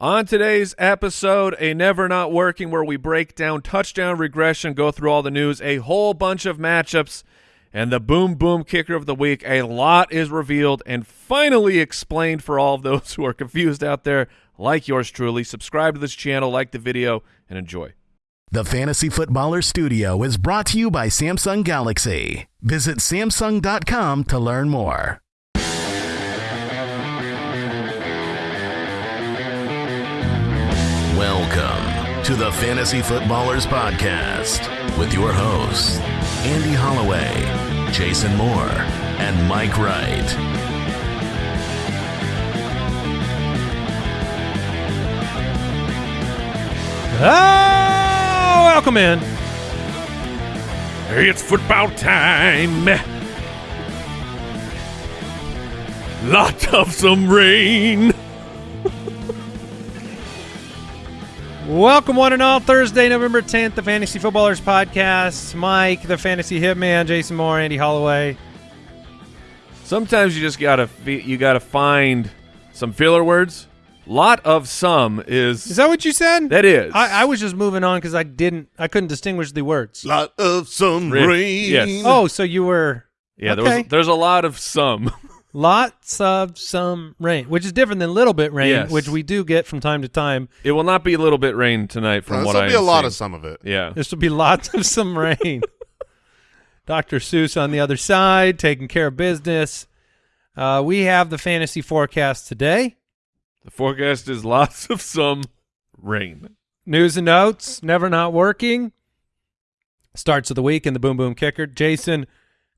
On today's episode, a never not working where we break down touchdown regression, go through all the news, a whole bunch of matchups, and the boom boom kicker of the week. A lot is revealed and finally explained for all of those who are confused out there, like yours truly. Subscribe to this channel, like the video, and enjoy. The Fantasy Footballer Studio is brought to you by Samsung Galaxy. Visit Samsung.com to learn more. To the Fantasy Footballers Podcast with your hosts, Andy Holloway, Jason Moore, and Mike Wright. Oh, welcome in. It's football time. Lot of some rain. Welcome, one and all. Thursday, November 10th, the Fantasy Footballers Podcast. Mike, the Fantasy Hitman, Jason Moore, Andy Holloway. Sometimes you just gotta you gotta find some filler words. Lot of some is Is that what you said? that is I, I was just moving on because I didn't, I couldn't distinguish the words. Lot of some Rick, rain. yes. Oh, so you were yeah. There okay. was, there's a lot of some. lots of some rain, which is different than little bit rain, Yes. which we do get from time to time. It will not be a little bit rain tonight, from This what will I be a lot seeing. of some of it. Yeah, This will be lots of some rain. Dr. Seuss on the other side, taking care of business. Uh, we have the fantasy forecast today. the forecast is lots of some rain. News and notes, never not working. Starts of the week in the Boom Boom Kicker. Jason,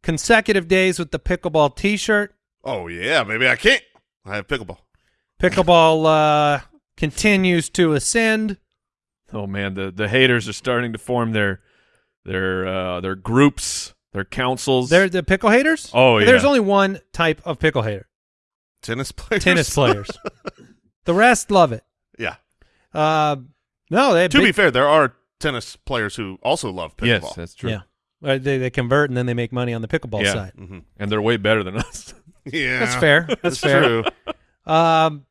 consecutive days with the pickleball T-shirt. Oh yeah, maybe I can't. I have pickleball. Pickleball uh, continues to ascend. Oh man, the the haters are starting to form their their uh, their groups, their councils. They're the pickle haters. Oh, yeah. There's only one type of pickle hater: Tennis players. tennis players. the rest love it. yeah. Uh, no, they To big- be fair, there are tennis players who also love pickleball. yes, that's true. Yeah. They, they convert and then they make money on the pickleball Yeah. side. hmm and they're way better than us. Yeah. That's fair. That's That's fair. true. Um,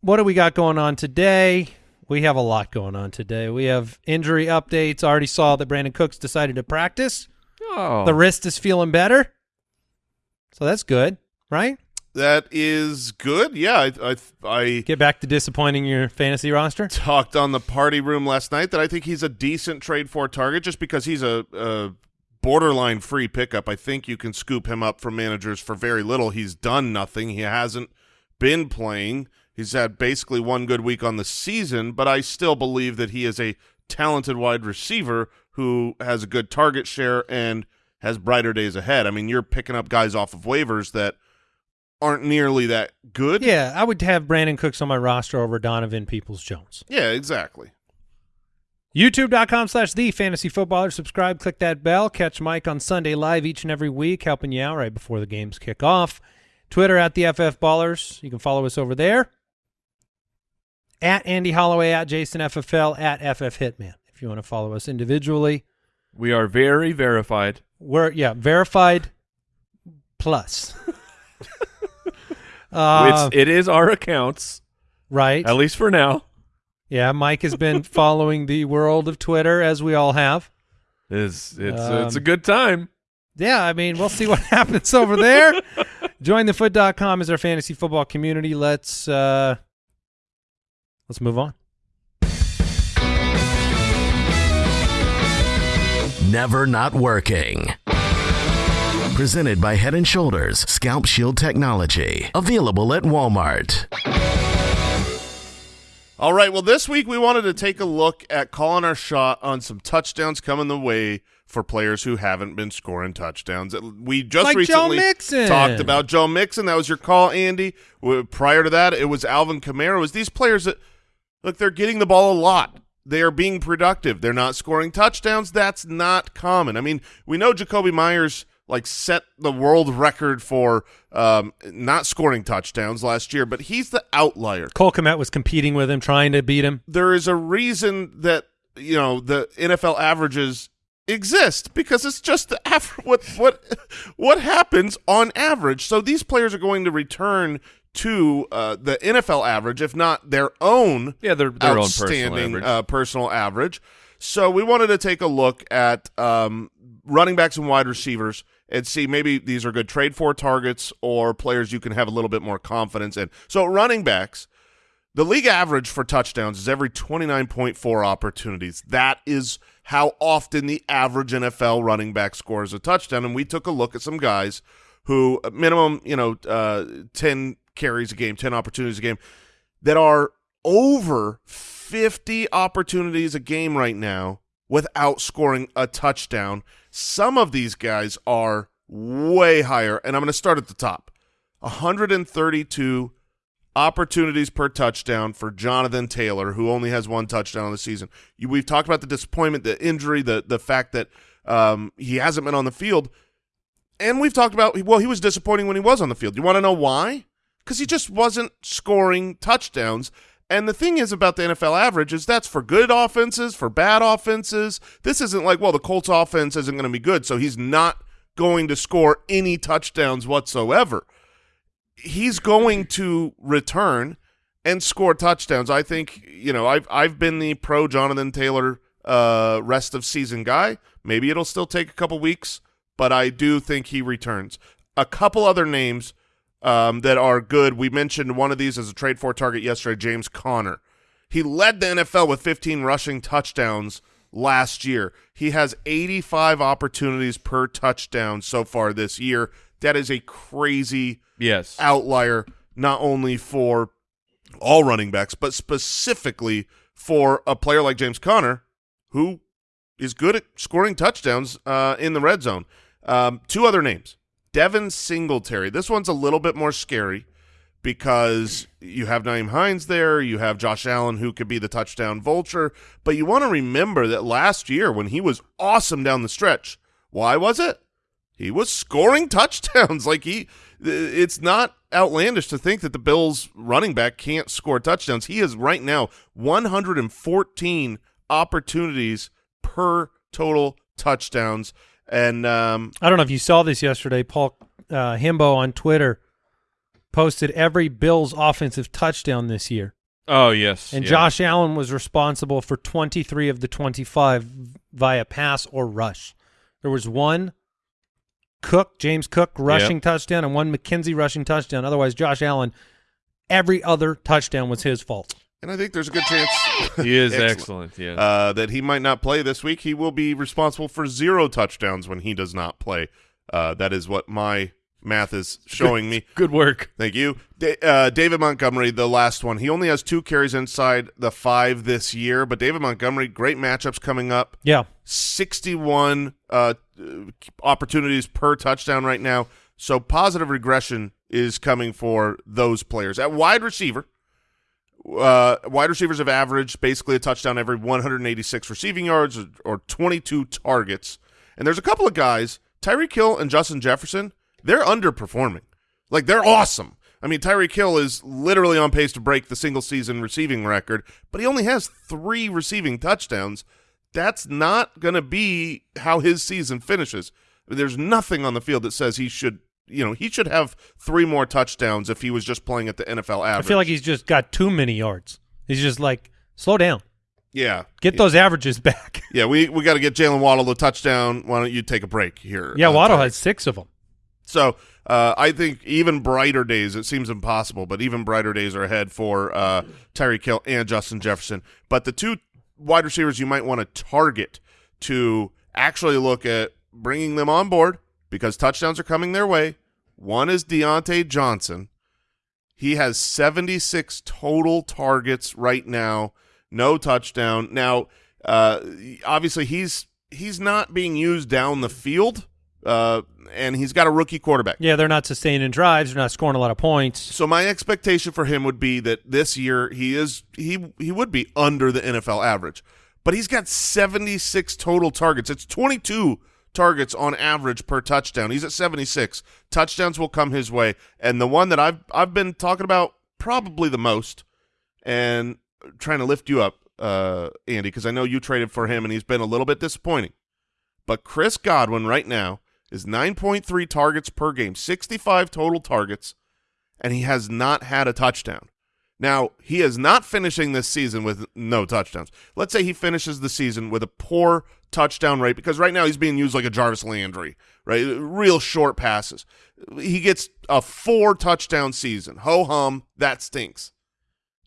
what do we got going on today? We have a lot going on today. We have injury updates. Already saw that Brandin Cooks decided to practice. Oh, The wrist is feeling better. So that's good, right? That is good. Yeah. I, I I Get back to disappointing your fantasy roster. talked on the party room last night that I think he's a decent trade for target just because he's a, a borderline free pickup. I think you can scoop him up from managers for very little. He's done nothing. He hasn't been playing. He's had basically one good week on the season, but I still believe that he is a talented wide receiver who has a good target share and has brighter days ahead. I mean, you're picking up guys off of waivers that aren't nearly that good. Yeah, I would have Brandin Cooks on my roster over Donovan Peoples Jones. Yeah, exactly. YouTube.com slash the fantasy footballer. Subscribe, click that bell. Catch Mike on Sunday live each and every week, helping you out right before the games kick off. Twitter at the FF Ballers. You can follow us over there. At Andy Holloway, at Jason FFL, at FF Hitman. If you want to follow us individually. we are very verified. We're, yeah, verified plus. uh, it's it is our accounts, right. at least for now. Yeah, Mike has been following the world of Twitter, as we all have. It's it's Um, it's a good time. Yeah, I mean, we'll see what happens over there. JoinTheFoot.com is our fantasy football community. Let's uh let's move on. Never not working. Presented by Head and Shoulders Scalp Shield Technology. Available at Walmart. All right. Well, this week we wanted to take a look at calling our shot on some touchdowns coming the way for players who haven't been scoring touchdowns. We just Like recently talked about Joe Mixon. That was your call, Andy. Prior to that, it was Alvin Kamara. It was these players that look they're getting the ball a lot. They are being productive. They're not scoring touchdowns. That's not common. I mean, we know Jakobi Meyers like set the world record for um, not scoring touchdowns last year, but he's the outlier Cole Kmet was competing with him, trying to beat him. there is a reason that you know the NFL averages exist because it's just the aver- what what what happens on average. So these players are going to return to uh, the NFL average, if not their own Yeah, their their own personal outstanding average. uh, personal average. So we wanted to take a look at um, running backs and wide receivers and see maybe these are good trade for targets or players you can have a little bit more confidence in. So running backs, the league average for touchdowns is every 29.4 opportunities. That is how often the average NFL running back scores a touchdown. And we took a look at some guys who uh, minimum, you know, uh, 10 carries a game, 10 opportunities a game that are over 50 opportunities a game right now without scoring a touchdown. Some of these guys are way higher, and I'm going to start at the top. 132 opportunities per touchdown for Jonathan Taylor, who only has one touchdown on the season. We've talked about the disappointment, the injury, the the fact that um, he hasn't been on the field, and we've talked about well, he was disappointing when he was on the field. You want to know why? Because he just wasn't scoring touchdowns. And the thing is about the NFL average is that's for good offenses, for bad offenses. This isn't like, well, the Colts offense isn't going to be good, so he's not going to score any touchdowns whatsoever he's going to return and score touchdowns. I think you know I've I've been the pro Jonathan Taylor uh, rest of season guy. Maybe it'll still take a couple weeks, but I do think he returns. A couple other names um, that are good. We mentioned one of these as a trade for target yesterday, James Conner. He led the NFL with 15 rushing touchdowns last year. He has 85 opportunities per touchdown so far this year. That is a crazy yes. outlier not only for all running backs, but specifically for a player like James Conner, who is good at scoring touchdowns uh, in the red zone. Um, two other names. Devin Singletary. This one's a little bit more scary because you have Nyheim Hines there, you have Josh Allen who could be the touchdown vulture, but you want to remember that last year when he was awesome down the stretch, why was it? He was scoring touchdowns. Like he it's not outlandish to think that the Bills running back can't score touchdowns. He is right now 114 opportunities per total touchdowns. And um, I don't know if you saw this yesterday. Paul uh, Himbo on Twitter posted every Bills offensive touchdown this year. Oh yes. And yeah. Josh Allen was responsible for 23 of the 25 via pass or rush. There was one Cook, James Cook rushing Yep. touchdown and one McKenzie rushing touchdown. Otherwise, Josh Allen, every other touchdown was his fault. And I think there's a good chance He is Excellent. excellent. Yeah. uh, that he might not play this week. He will be responsible for zero touchdowns when he does not play. Uh, that is what my math is showing me. Good work. Thank you. Da- uh, David Montgomery, the last one. He only has two carries inside the five this year, but David Montgomery, great matchups coming up. Yeah. 61 uh, opportunities per touchdown right now. So positive regression is coming for those players. At wide receiver, uh, wide receivers have averaged basically a touchdown every 186 receiving yards or, or 22 targets. And there's a couple of guys, Tyreek Hill and Justin Jefferson, they're underperforming. Like they're awesome. I mean, Tyreek Hill is literally on pace to break the single season receiving record, but he only has three receiving touchdowns. That's not going to be how his season finishes. There's nothing on the field that says he should, you know, he should have three more touchdowns if he was just playing at the NFL average. I feel like he's just got too many yards. He's just like, slow down. yeah, Get those averages back. Yeah, we we got to get Jaylen Waddle the touchdown. Why don't you take a break here? yeah, uh, Waddle has six of them. So uh, I think even brighter days. It seems impossible, but even brighter days are ahead for uh, Tyreek Hill and Justin Jefferson. But the two wide receivers you might want to target to actually look at bringing them on board because touchdowns are coming their way. One is Diontae Johnson. He has 76 total targets right now, no touchdown. Now, uh, obviously he's he's not being used down the field, uh, and he's got a rookie quarterback. Yeah, they're not sustaining drives. They're not scoring a lot of points. So my expectation for him would be that this year he is he he would be under the NFL average. But he's got 76 total targets. It's 22 targets on average per touchdown. He's at 76. Touchdowns will come his way. And the one that I've I've been talking about probably the most and trying to lift you up uh Andy because I know you traded for him and he's been a little bit disappointing. But Chris Godwin right now is 9.3 targets per game, 65 total targets and he has not had a touchdown. Now, he is not finishing this season with no touchdowns. Let's say he finishes the season with a poor touchdown rate because right now he's being used like a Jarvis Landry, right? Real short passes. He gets a four touchdown season. Ho hum, that stinks.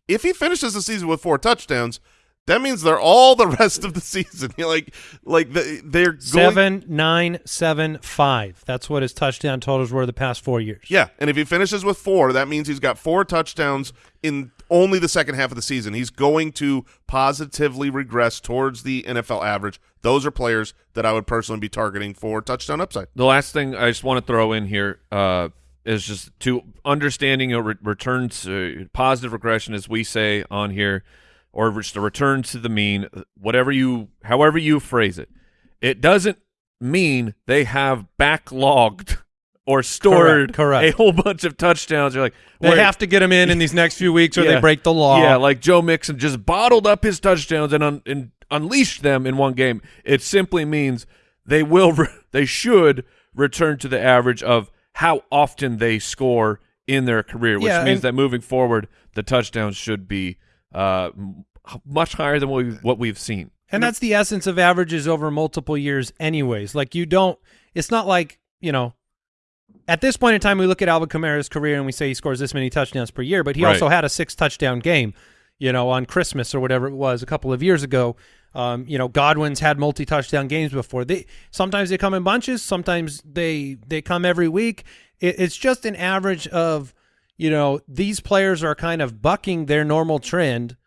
If he finishes the season with four touchdowns, that means they're all the rest of the season. like, like the, they're going, Seven, nine, seven, five. That's what his touchdown totals were the past four years. Yeah, and if he finishes with four, that means he's got four touchdowns in only the second half of the season. He's going to positively regress towards the NFL average. Those are players that I would personally be targeting for touchdown upside. The last thing I just want to throw in here uh, is just to understanding a re return to positive regression, as we say on here, or just a return to the mean, whatever you, however you phrase it. It doesn't mean they have backlogged or stored correct. a whole bunch of touchdowns. You're like, They have to get them in in these next few weeks or Yeah. they break the law. Yeah, like Joe Mixon just bottled up his touchdowns and, un- and unleashed them in one game. It simply means they will, they should return to the average of how often they score in their career, which Yeah, means that moving forward, the touchdowns should be uh, much higher than what, we, what we've seen. And that's the essence of averages over multiple years, anyways. Like you don't. It's not like you know. At this point in time, we look at Alvin Kamara's career and we say he scores this many touchdowns per year, but he Right. also had a six touchdown game, you know, on Christmas or whatever it was a couple of years ago. Um, you know, Godwin's had multi touchdown games before. They sometimes they come in bunches, sometimes they they come every week. It, it's just an average of, you know, these players are kind of bucking their normal trend.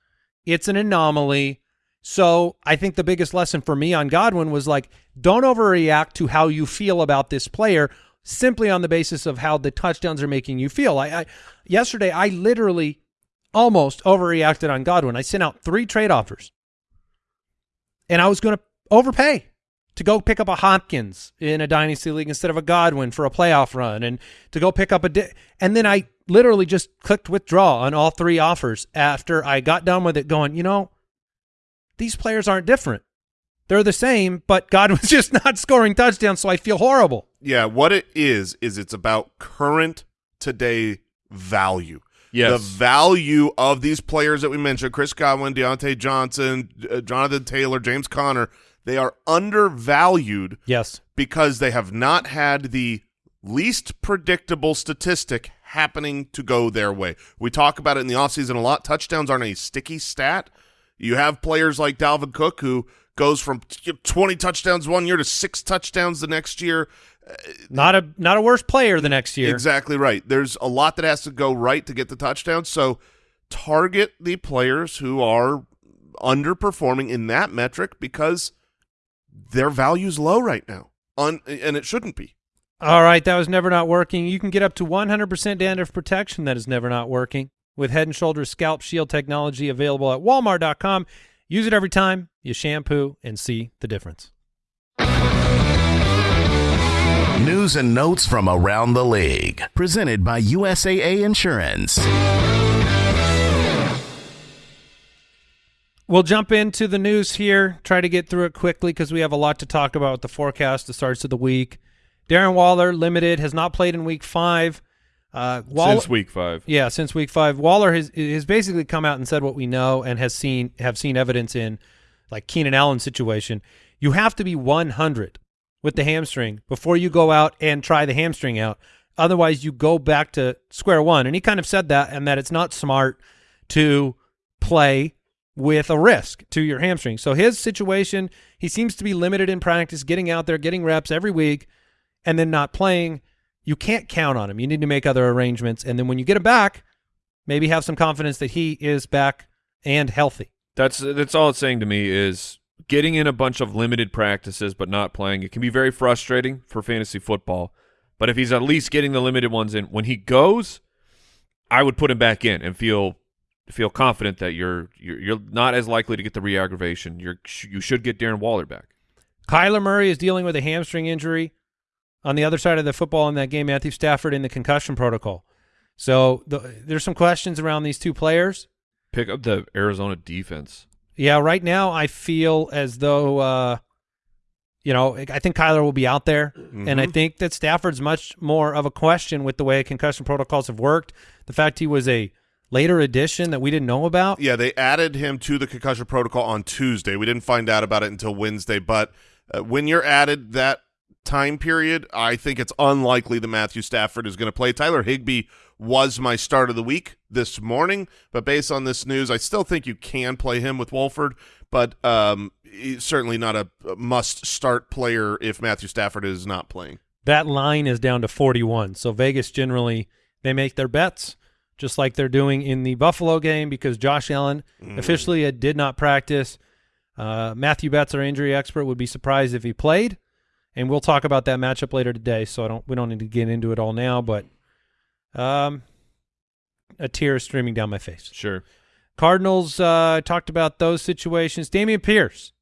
It's an anomaly. So I think the biggest lesson for me on Godwin was like, don't overreact to how you feel about this player simply on the basis of how the touchdowns are making you feel. I, I yesterday I literally almost overreacted on Godwin. I sent out three trade offers, and I was going to overpay to go pick up a Hopkins in a dynasty league instead of a Godwin for a playoff run, and to go pick up a. Di- and then I literally just clicked withdraw on all three offers after I got done with it, going, you know these players aren't different. They're the same, but Godwin's just not scoring touchdowns, so I feel horrible. Yeah, what it is is it's about current today value. Yes. The value of these players that we mentioned, Chris Godwin, Diontae Johnson, uh, Jonathan Taylor, James Conner, they are undervalued Yes. because they have not had the least predictable statistic happening to go their way. We talk about it in the offseason a lot. Touchdowns aren't a sticky stat. You have players like Dalvin Cook who goes from 20 touchdowns one year to six touchdowns the next year. Not a not a worse player the next year. Exactly right. There's a lot that has to go right to get the touchdown. So target the players who are underperforming in that metric because their value's low right now. Un- and it shouldn't be. All right, that was never not working. You can get up to 100% dandruff protection that is never not working with Head and Shoulders Scalp Shield technology available at walmart.com. Use it every time you shampoo and see the difference. News and notes from around the league. Presented by USAA Insurance. We'll jump into the news here, try to get through it quickly because we have a lot to talk about with the forecast, the starts of the week. Darren Waller, limited, has not played in week five. Uh, Waller, Since week five. Yeah, since week five, Waller has has basically come out and said what we know and has seen have seen evidence in, like Keenan Allen's situation. You have to be 100 with the hamstring before you go out and try the hamstring out. Otherwise, you go back to square one. And he kind of said that, and that it's not smart to play with a risk to your hamstring. So his situation, he seems to be limited in practice, getting out there, getting reps every week, and then not playing. You can't count on him. You need to make other arrangements. And then when you get him back, maybe have some confidence that he is back and healthy. That's that's all it's saying to me is getting in a bunch of limited practices but not playing. It can be very frustrating for fantasy football. But if he's at least getting the limited ones in, when he goes, I would put him back in and feel feel confident that you're you're, you're not as likely to get the re-aggravation. You're you should get Darren Waller back. Kyler Murray is dealing with a hamstring injury. On the other side of the football in that game, Matthew Stafford in the concussion protocol. So the, there's some questions around these two players. Pick up the Arizona defense. Yeah, right now I feel as though uh, you know, I think Kyler will be out there, and Mm-hmm. I think that Stafford's much more of a question with the way concussion protocols have worked. The fact he was a later addition that we didn't know about. Yeah, they added him to the concussion protocol on Tuesday. We didn't find out about it until Wednesday, but uh, when you're added that time period, I think it's unlikely that Matthew Stafford is going to play. Tyler Higbee was my start of the week this morning, but based on this news, I still think you can play him with Wolford, but um, he's certainly not a a must-start player if Matthew Stafford is not playing. That line is down to 41. So Vegas generally they make their bets just like they're doing in the Buffalo game because Josh Allen officially uh, did not practice. Uh, Matthew Betts, our injury expert, would be surprised if he played, and we'll talk about that matchup later today. So I don't we don't need to get into it all now, but um, a tear is streaming down my face. Sure. Cardinals uh, talked about those situations. Dameon Pierce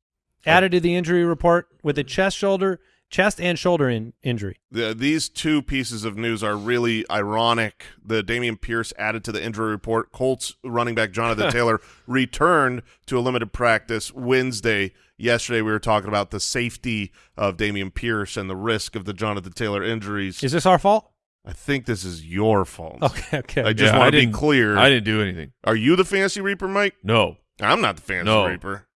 added to the injury report with a chest shoulder, chest and shoulder in, injury. The, these two pieces of news are really ironic. The Dameon Pierce added to the injury report. Colts running back Jonathan Taylor returned to a limited practice Wednesday. Yesterday, we were talking about the safety of Dameon Pierce and the risk of the Jonathan Taylor injuries. Is this our fault? I think this is your fault. Okay, okay. I just Yeah, want to be clear. I didn't do anything. Are you the fantasy reaper, Mike? No. I'm not the fantasy No. reaper.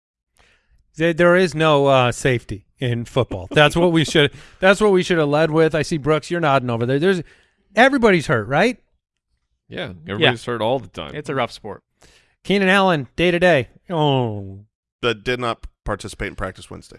There- there is no uh, safety in football. That's what we should. That's what we should have led with. I see Brooks. You're nodding over there. There's everybody's hurt, right? Yeah. Everybody's hurt all the time. It's a rough sport. Keenan Allen, day to day. Oh, That did not participate in practice Wednesday.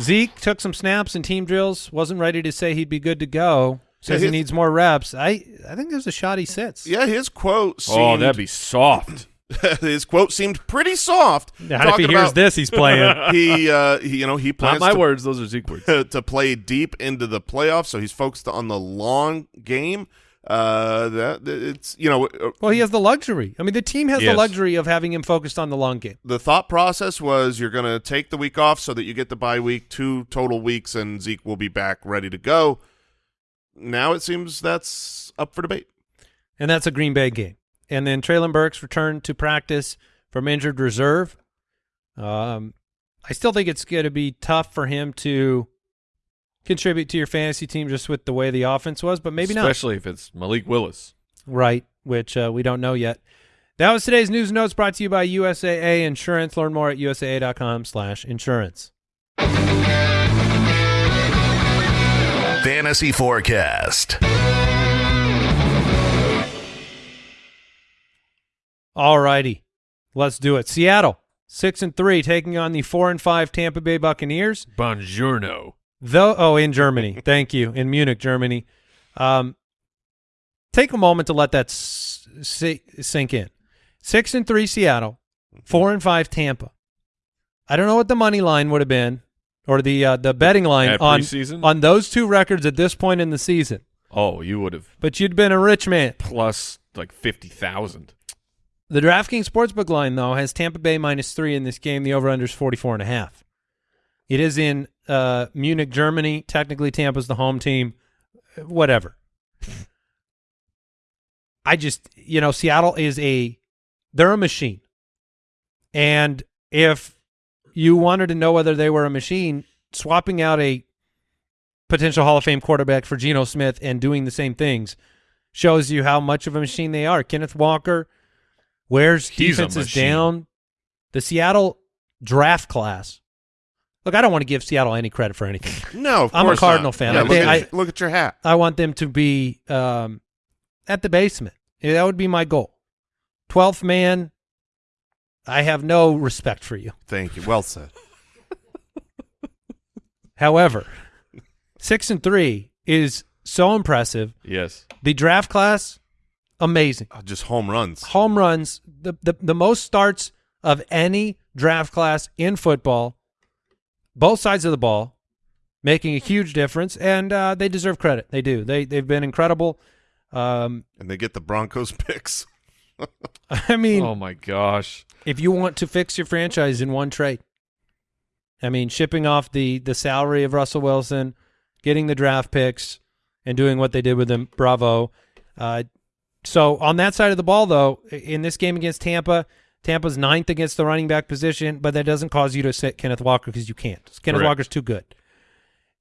Zeke took some snaps and team drills. Wasn't ready to say he'd be good to go. Says Yeah, he needs more reps. I I think there's a shot he sits. Yeah, his quote oh, seemed oh, that'd be soft. his quote seemed pretty soft. Not if he hears about this, he's playing. he, uh, he, you know, he Not plans my to words. Those are Zeke words. to play deep into the playoffs, so he's focused on the long game. Uh, that it's you know uh, well, he has the luxury. I mean, the team has the luxury of having him focused on the long game. the thought process was you're going to take the week off so that you get the bye week, two total weeks, and Zeke will be back ready to go. Now it seems that's up for debate. and that's a Green Bay game. And then Treylon Burks returned to practice from injured reserve. Um, I still think it's going to be tough for him to contribute to your fantasy team just with the way the offense was, but maybe not. Especially if it's Malik Willis. Right, which uh, we don't know yet. That was today's news and notes brought to you by USAA Insurance. Learn more at usaa.com slash insurance. Fantasy Forecast. All righty, let's do it. Seattle, six and three, taking on the four and five Tampa Bay Buccaneers. Bonjourno. Though, oh, in Germany. Thank you. In Munich, Germany. Um, take a moment to let that sink in. Six and three Seattle, four and five Tampa. I don't know what the money line would have been, or the uh, the betting line At on preseason? on those two records at this point in the season. Oh, you would have But you'd been a rich man. plus like 50,000. The DraftKings Sportsbook line, though, has Tampa Bay minus three in this game. The over-under is 44 and a half. It is in uh, Munich, Germany. Technically, Tampa's the home team. Whatever. I just, you know, Seattle is a, they're a machine. And if you wanted to know whether they were a machine, swapping out a potential Hall of Fame quarterback for Geno Smith and doing the same things shows you how much of a machine they are. Kenneth Walker wears He's defenses down. The Seattle draft class. Look, I don't want to give Seattle any credit for anything. No, of I'm a Cardinal not. fan. Yeah, I look, think at, I- your- look at your hat. I want them to be um, at the basement. Yeah, That would be my goal. 12th man, I have no respect for you. Thank you. Well said. However, six and three is so impressive. Yes. The draft class, amazing. Uh, just home runs. Home runs, the, the, the most starts of any draft class in football, both sides of the ball, making a huge difference, and uh, they deserve credit. They do. They, they've been incredible. Um, And they get the Broncos picks. I mean, oh my gosh. if you want to fix your franchise in one trade, I mean, shipping off the the salary of Russell Wilson, getting the draft picks, and doing what they did with him, bravo. Uh, so on that side of the ball, though, in this game against Tampa, Tampa's ninth against the running back position, but that doesn't cause you to sit Kenneth Walker because you can't. Kenneth Correct. Walker's too good.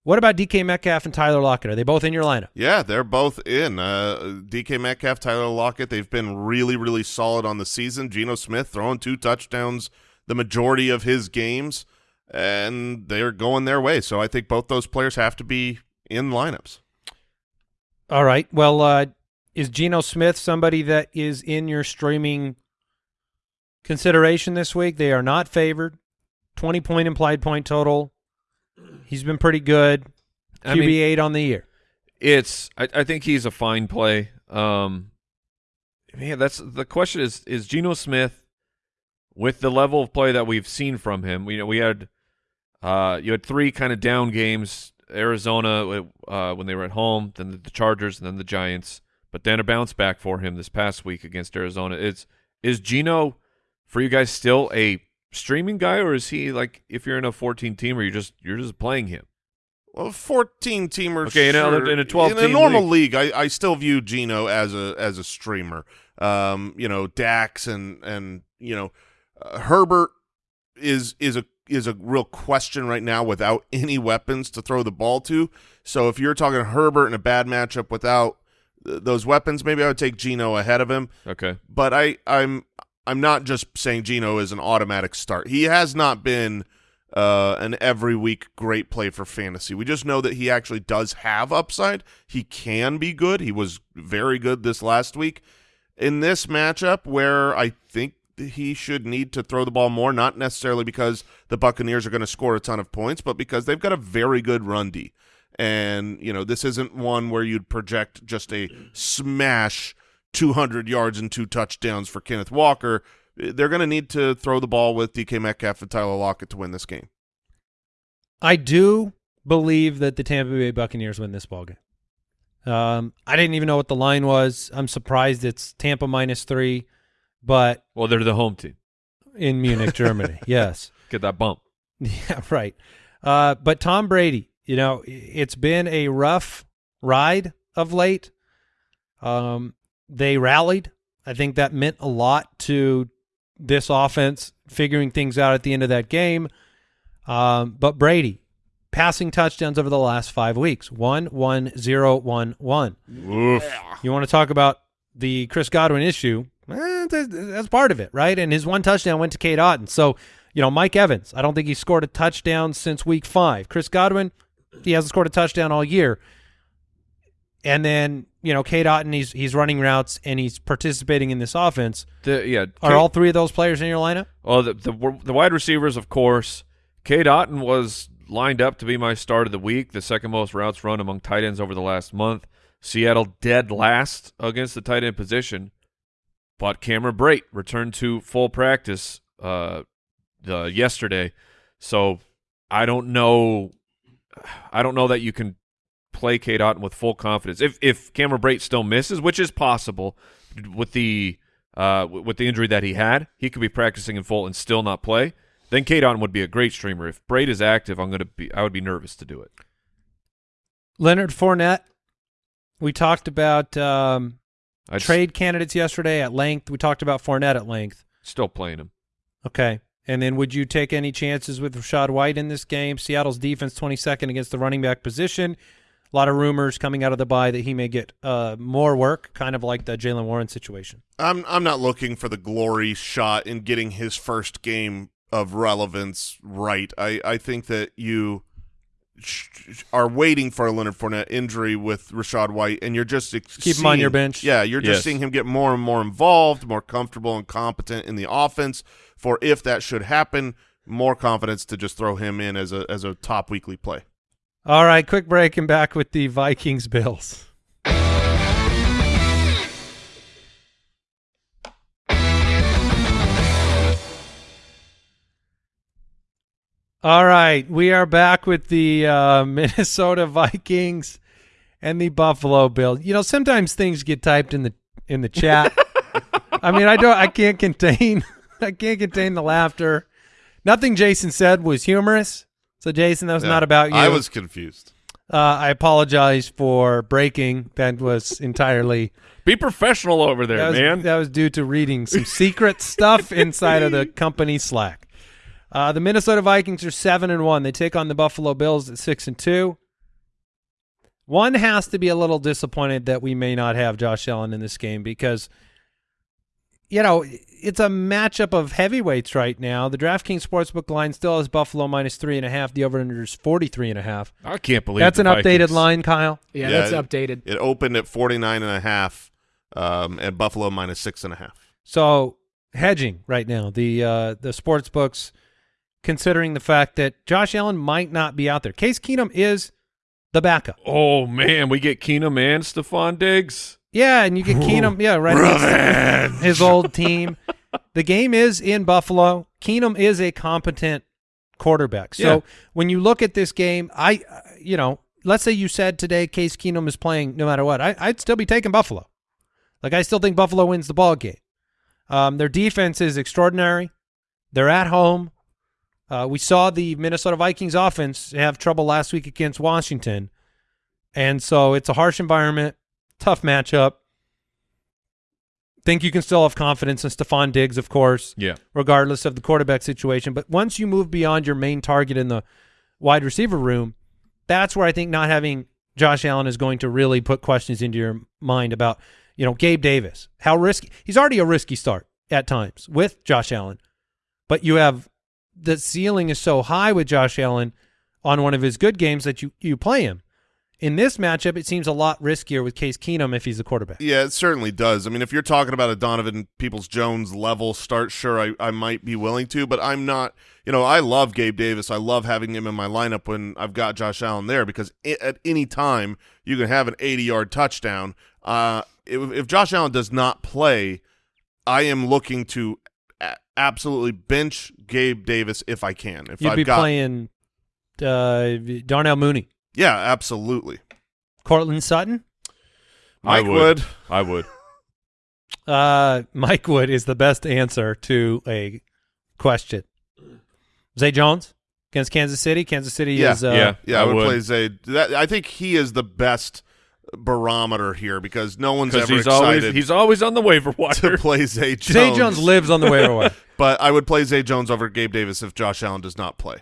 What about DK Metcalf and Tyler Lockett? Are they both in your lineup? Yeah, they're both in. Uh, DK Metcalf, Tyler Lockett, they've been really, really solid on the season. Geno Smith throwing two touchdowns the majority of his games, and they're going their way. So I think both those players have to be in lineups. All right. Well, uh, is Geno Smith somebody that is in your streaming consideration this week? They are not favored. 20 point implied point total. He's been pretty good. I mean- QB eight on the year. It's I, I think he's a fine play. Um man, that's the question is is Geno Smith with the level of play that we've seen from him. We know we had uh you had three kind of down games, Arizona uh when they were at home, then the Chargers and then the Giants, but then a bounce back for him this past week against Arizona. It's is Geno for you guys still a streaming guy or is he like if you're in a 14 team or you're just you're just playing him? Well, fourteen teamer. Okay, in a- in a 12 in a normal league, I, I still view Geno as a as a streamer. Um, you know, Dax and and you know, uh, Herbert is is a is a real question right now without any weapons to throw the ball to. So if you're talking Herbert in a bad matchup without th- those weapons, maybe I would take Geno ahead of him. Okay. But I I'm I'm not just saying Geno is an automatic start. He has not been uh, an every week great play for fantasy. We just know that he actually does have upside. He can be good. He was very good this last week. In this matchup, where I think he should need to throw the ball more, not necessarily because the Buccaneers are going to score a ton of points, but because they've got a very good run D. And, you know, this isn't one where you'd project just a smash 200 yards and two touchdowns for Kenneth Walker. They're going to need to throw the ball with DK Metcalf and Tyler Lockett to win this game. I do believe that the Tampa Bay Buccaneers win this ball game. Um, I didn't even know what the line was. I'm surprised it's Tampa minus three, but Well, they're the home team. in Munich, Germany. yes. Get that bump. Yeah, right. Uh, but Tom Brady, you know, it's been a rough ride of late. Um, they rallied. I think that meant a lot to this offense figuring things out at the end of that game. Um, but Brady, passing touchdowns over the last five weeks one, one, zero, one, one. Oof. You want to talk about the Chris Godwin issue? Eh, that's, part of it, right? And his one touchdown went to Cade Otton. So, you know, Mike Evans, I don't think he scored a touchdown since week five. Chris Godwin, he hasn't scored a touchdown all year. And then, you know, Cade Otton, he's he's running routes and he's participating in this offense. The, yeah. Are all three of those players in your lineup? Well, the, the the wide receivers, of course. Cade Otton was lined up to be my start of the week, the second most routes run among tight ends over the last month. Seattle dead last against the tight end position, but Cameron Brate returned to full practice uh, the yesterday, so I don't know. I don't know that you can play Otton with full confidence. If if Cameron Brate still misses, which is possible, with the uh, with the injury that he had, he could be practicing in full and still not play. Then Otton would be a great streamer. If Brate is active, I'm gonna be. I would be nervous to do it. Leonard Fournette. We talked about um, trade candidates yesterday at length. We talked about Fournette at length. still playing him. Okay. And then would you take any chances with Rachaad White in this game? Seattle's defense 22nd against the running back position. A lot of rumors coming out of the bye that he may get uh, more work, kind of like the Jaylen Warren situation. I'm I'm not looking for the glory shot in getting his first game of relevance right. I, I think that you are waiting for a Leonard Fournette injury with Rachaad White, and you're just ex- Keep him on your bench. Yeah, you're just Yes. seeing him get more and more involved, more comfortable and competent in the offense. For if that should happen, more confidence to just throw him in as a as a top weekly play. All right, quick break and back with the Vikings Bills. All right, we are back with the uh, Minnesota Vikings and the Buffalo Bills. You know, sometimes things get typed in the in the chat. I mean, I don't, I can't contain, I can't contain the laughter. Nothing Jason said was humorous. So, Jason, that was Yeah, not about you. I was confused. Uh, I apologize for breaking. That was entirely Be professional over there, that was, man. That was due to reading some secret stuff inside of the company Slack. Uh, the Minnesota Vikings are seven and one. They take on the Buffalo Bills at six and two. One has to be a little disappointed that we may not have Josh Allen in this game because, you know, it's a matchup of heavyweights right now. The DraftKings Sportsbook line still has Buffalo minus three and a half. The over/under is forty-three and a half. I can't believe That's the an updated line, Kyle. Yeah, Yeah, that's it- updated. It opened at 49 and a half, um, and Buffalo minus six and a half. So hedging right now. The uh, the sports books considering the fact that Josh Allen might not be out there. Case Keenum is the backup. Oh man, we get Keenum and Stefon Diggs. Yeah, and you get Keenum. Yeah, right. against His old team. The game is in Buffalo. Keenum is a competent quarterback. So Yeah. when you look at this game, I, uh, you know, let's say you said today Case Keenum is playing no matter what. I, I'd still be taking Buffalo. Like I still think Buffalo wins the ball game. Um, their defense is extraordinary. They're at home. Uh, we saw the Minnesota Vikings offense have trouble last week against Washington, and so it's a harsh environment, tough matchup. Think you can still have confidence in Stefon Diggs, of course, Yeah. regardless of the quarterback situation. But once you move beyond your main target in the wide receiver room, that's where I think not having Josh Allen is going to really put questions into your mind about, you know, Gabe Davis. How risky? He's already a risky start at times with Josh Allen, but you have the ceiling is so high with Josh Allen on one of his good games that you you play him. In this matchup, it seems a lot riskier with Case Keenum if he's the quarterback. Yeah, it certainly does. I mean, if you're talking about a Donovan Peoples Jones level start, sure, I, I might be willing to, but I'm not. You know, I love Gabe Davis. I love having him in my lineup when I've got Josh Allen there because i at any time you can have an 80 yard touchdown. Uh, if, if Josh Allen does not play, I am looking to absolutely bench Gabe Davis if I can. If You'd I've be got, playing uh, Darnell Mooney, yeah, absolutely. Courtland Sutton. Mike I would. Wood. I would. Uh, Mike Wood is the best answer to a question. Zay Jones against Kansas City. Kansas City Yeah, is uh, yeah. Yeah, I I would, would. play Zay. That, I think he is the best barometer here because no one's ever he's always excited he's always on the waiver wire to wire. play Zay Jones. Zay Jones lives on the waiver wire. but I would play Zay Jones over Gabe Davis if Josh Allen does not play.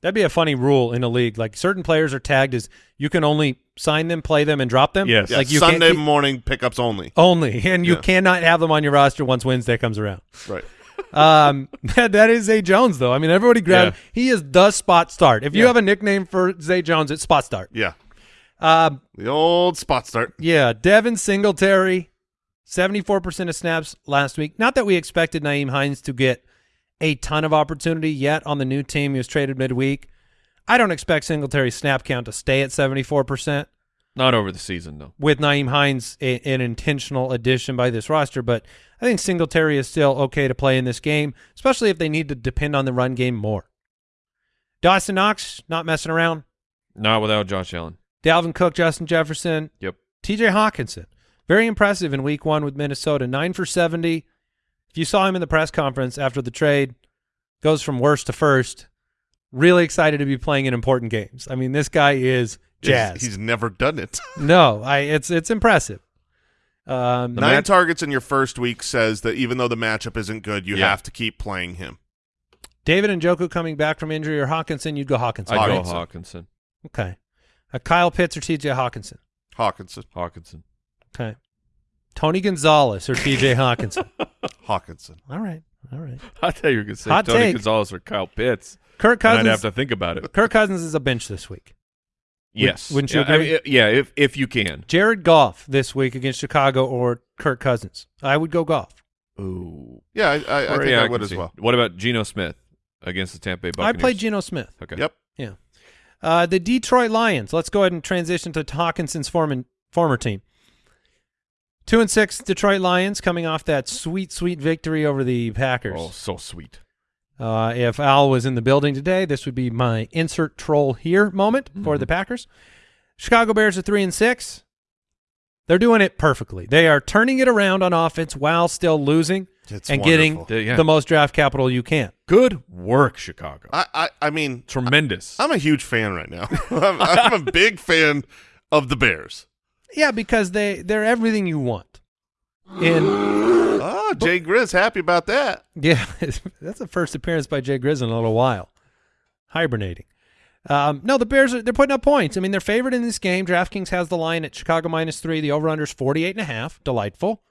That'd be a funny rule in a league. Like certain players are tagged as you can only sign them, play them, and drop them. Yes. Yeah, like you Sunday can't, morning pickups only. only, and you Yeah. cannot have them on your roster once Wednesday comes around. Right. Um, that, that is Zay Jones, though. I mean, everybody grab. Yeah. He is the spot start. If you Yeah. have a nickname for Zay Jones, it's spot start. Yeah. Um, The old spot start. yeah, Devin Singletary, seventy-four percent of snaps last week. Not that we expected Nyheim Hines to get a ton of opportunity yet on the new team. He was traded midweek. I don't expect Singletary's snap count to stay at seventy-four percent. Not over the season though. with Nyheim Hines a, an intentional addition by this roster, but I think Singletary is still okay to play in this game, especially if they need to depend on the run game more. Dawson Knox, not messing around. Not without Josh Allen. Dalvin Cook, Justin Jefferson, Yep. TJ Hockenson. Very impressive in week one with Minnesota. Nine for 70. If you saw him in the press conference after the trade, goes from worst to first. Really excited to be playing in important games. I mean, this guy is jazz. He's, never done it. no, I it's it's impressive. Um, Nine targets in your first week says that even though the matchup isn't good, you Yeah. have to keep playing him. David Njoku coming back from injury or Hockenson, you'd go Hockenson. I go Hockenson. Hockenson. Okay. Uh, Kyle Pitts or TJ Hockenson. Hockenson. Hockenson. Okay. Tony Gonzalez or TJ Hockenson. Hockenson. All right. All right. I thought you were going to say Hot Tony take. Gonzalez or Kyle Pitts. Kirk Cousins. I'd have to think about it. Kirk Cousins is a bench this week. Yes. wouldn't you yeah, I agree? mean, yeah, if if you can. Jared Goff this week against Chicago or Kirk Cousins. I would go Goff. Ooh. Yeah, I, I, I think yeah, I can would as well. What about Geno Smith against the Tampa Bay Buccaneers? I played Geno Smith. Okay. Yep. Yeah. Uh, the Detroit Lions. Let's go ahead and transition to Hockenson's former former team. Two and six Detroit Lions coming off that sweet, sweet victory over the Packers. Oh, so sweet. Uh, if Al was in the building today, this would be my insert troll here moment for the Packers. Chicago Bears are three and six. They're doing it perfectly. They are turning it around on offense while still losing. It's and wonderful. getting Yeah. the most draft capital you can. Good work, Chicago. I, I, I mean, Tremendous. I'm a huge fan right now. I'm, I'm a big fan of the Bears. Yeah, because they they're everything you want. And Oh, Jay Grizz happy about that. yeah, that's the first appearance by Jay Grizz in a little while. Hibernating. Um, no, the Bears are they're putting up points. I mean, they're favored in this game. DraftKings has the line at Chicago minus three. The over under is 48 and a half. Delightful.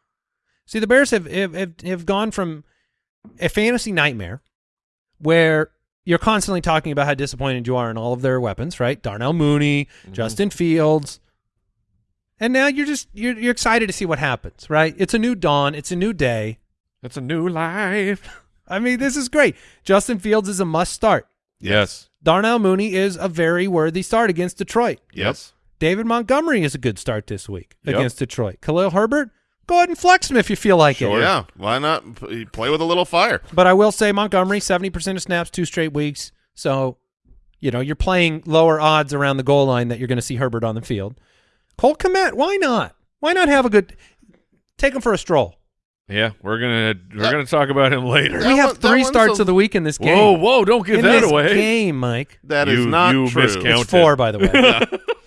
See, the Bears have, have have have gone from a fantasy nightmare where you're constantly talking about how disappointed you are in all of their weapons, right? Darnell Mooney, mm-hmm. Justin Fields. And now you're just you're you're excited to see what happens, right? It's a new dawn, it's a new day. It's a new life. I mean, this is great. Justin Fields is a must start. Yes. Darnell Mooney is a very worthy start against Detroit. Yes. David Montgomery is a good start this week Yep. against Detroit. Khalil Herbert, go ahead and flex him if you feel like Sure. it. Yeah. Why not play with a little fire? But I will say Montgomery, 70% of snaps, two straight weeks. So, you know, you're playing lower odds around the goal line that you're going to see Herbert on the field. Cole Kmet, why not? Why not have a good – take him for a stroll. Yeah, we're gonna we're gonna talk about him later. We have three starts a- of the week in this game. Whoa, whoa! Don't give in that this away. game, Mike. That is You- not you true. miscount- It's four, by the way.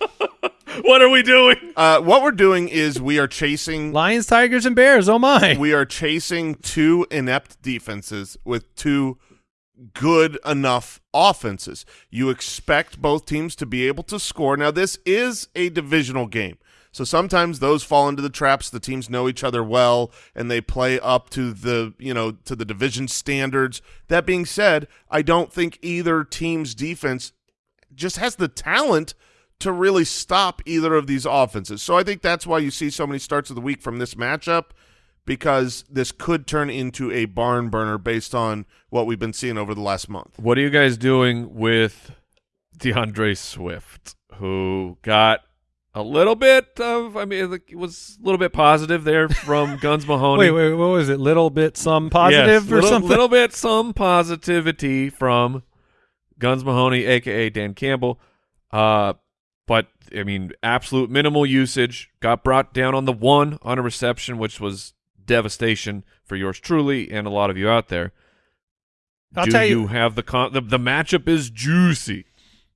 What are we doing? Uh, what we're doing is we are chasing Lions, Tigers, and Bears. Oh, my. we are chasing two inept defenses with two good enough offenses. You expect both teams to be able to score. Now, this is a divisional game. So sometimes those fall into the traps. The teams know each other well and they play up to the, you know, to the division standards. That being said, I don't think either team's defense just has the talent to really stop either of these offenses. So I think that's why you see so many starts of the week from this matchup because this could turn into a barn burner based on what we've been seeing over the last month. What are you guys doing with D'Andre Swift, who got a little bit of? I mean, it was a little bit positive there from Guns Mahoney. Wait, wait, what was it? Little bit some positive Yes, or little, something? little bit some positivity from Guns Mahoney, aka Dan Campbell. Uh, but I mean, absolute minimal usage. Got brought down on the one on a reception, which was devastation for yours truly and a lot of you out there. I'll Do tell you- you have the con- the, the matchup is juicy.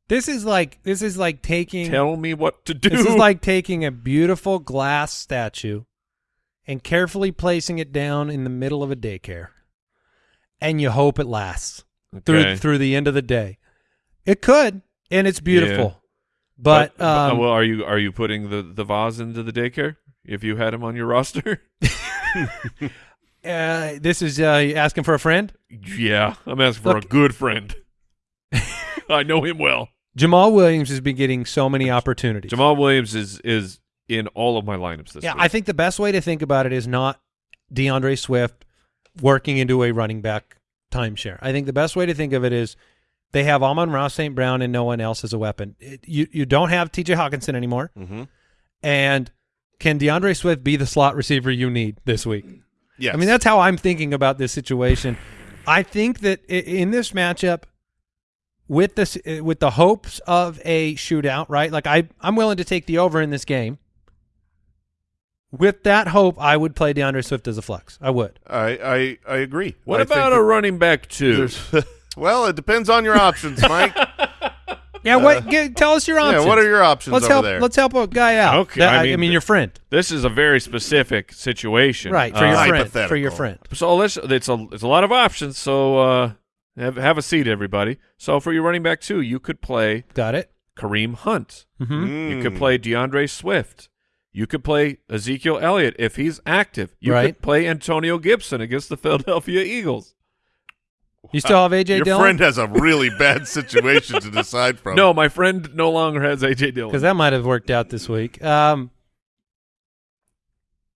This is like this is like taking Tell me what to do. this is like taking a beautiful glass statue and carefully placing it down in the middle of a daycare, and you hope it lasts through Okay. through the end of the day. It could, and it's beautiful, but, uh, um, well, are you are you putting the the vase into the daycare if you had him on your roster? uh, this is uh, asking for a friend. yeah, I'm asking for Look- a good friend. I know him well. Jamaal Williams has been getting so many opportunities. Jamaal Williams is is in all of my lineups this yeah, week. I think the best way to think about it is not D'Andre Swift working into a running back timeshare. I think the best way to think of it is they have Amon-Ra St. Brown and no one else as a weapon. It- you you don't have TJ Hockenson anymore. Mm-hmm. And can D'Andre Swift be the slot receiver you need this week? Yes. I mean, that's how I'm thinking about this situation. I think that in this matchup, with this, uh, with the hopes of a shootout, right? Like I, I'm willing to take the over in this game. With that hope, I would play D'Andre Swift as a flex. I would. I, I, I agree. what I about a running back two? that- well, it depends on your options, Mike. Yeah. what? Get, tell us your options. yeah, what are your options Let's over help. there? Let's help a guy out. Okay, That- I I, mean, mean, your friend, This is a very specific situation, right? For Uh, your friend. For your friend. So let's. It's a it's a lot of options. So uh, have have a seat, everybody. So for your running back too, you could play Got it. Kareem Hunt. Mm-hmm. You could Mm. play D'Andre Swift. You could play Ezekiel Elliott if he's active. You Right. could play Antonio Gibson against the Philadelphia Eagles. You still have AJ Your Dillon friend has a really bad situation to decide from. No, my friend no longer has AJ Dillon. because that might have worked out this week. Um.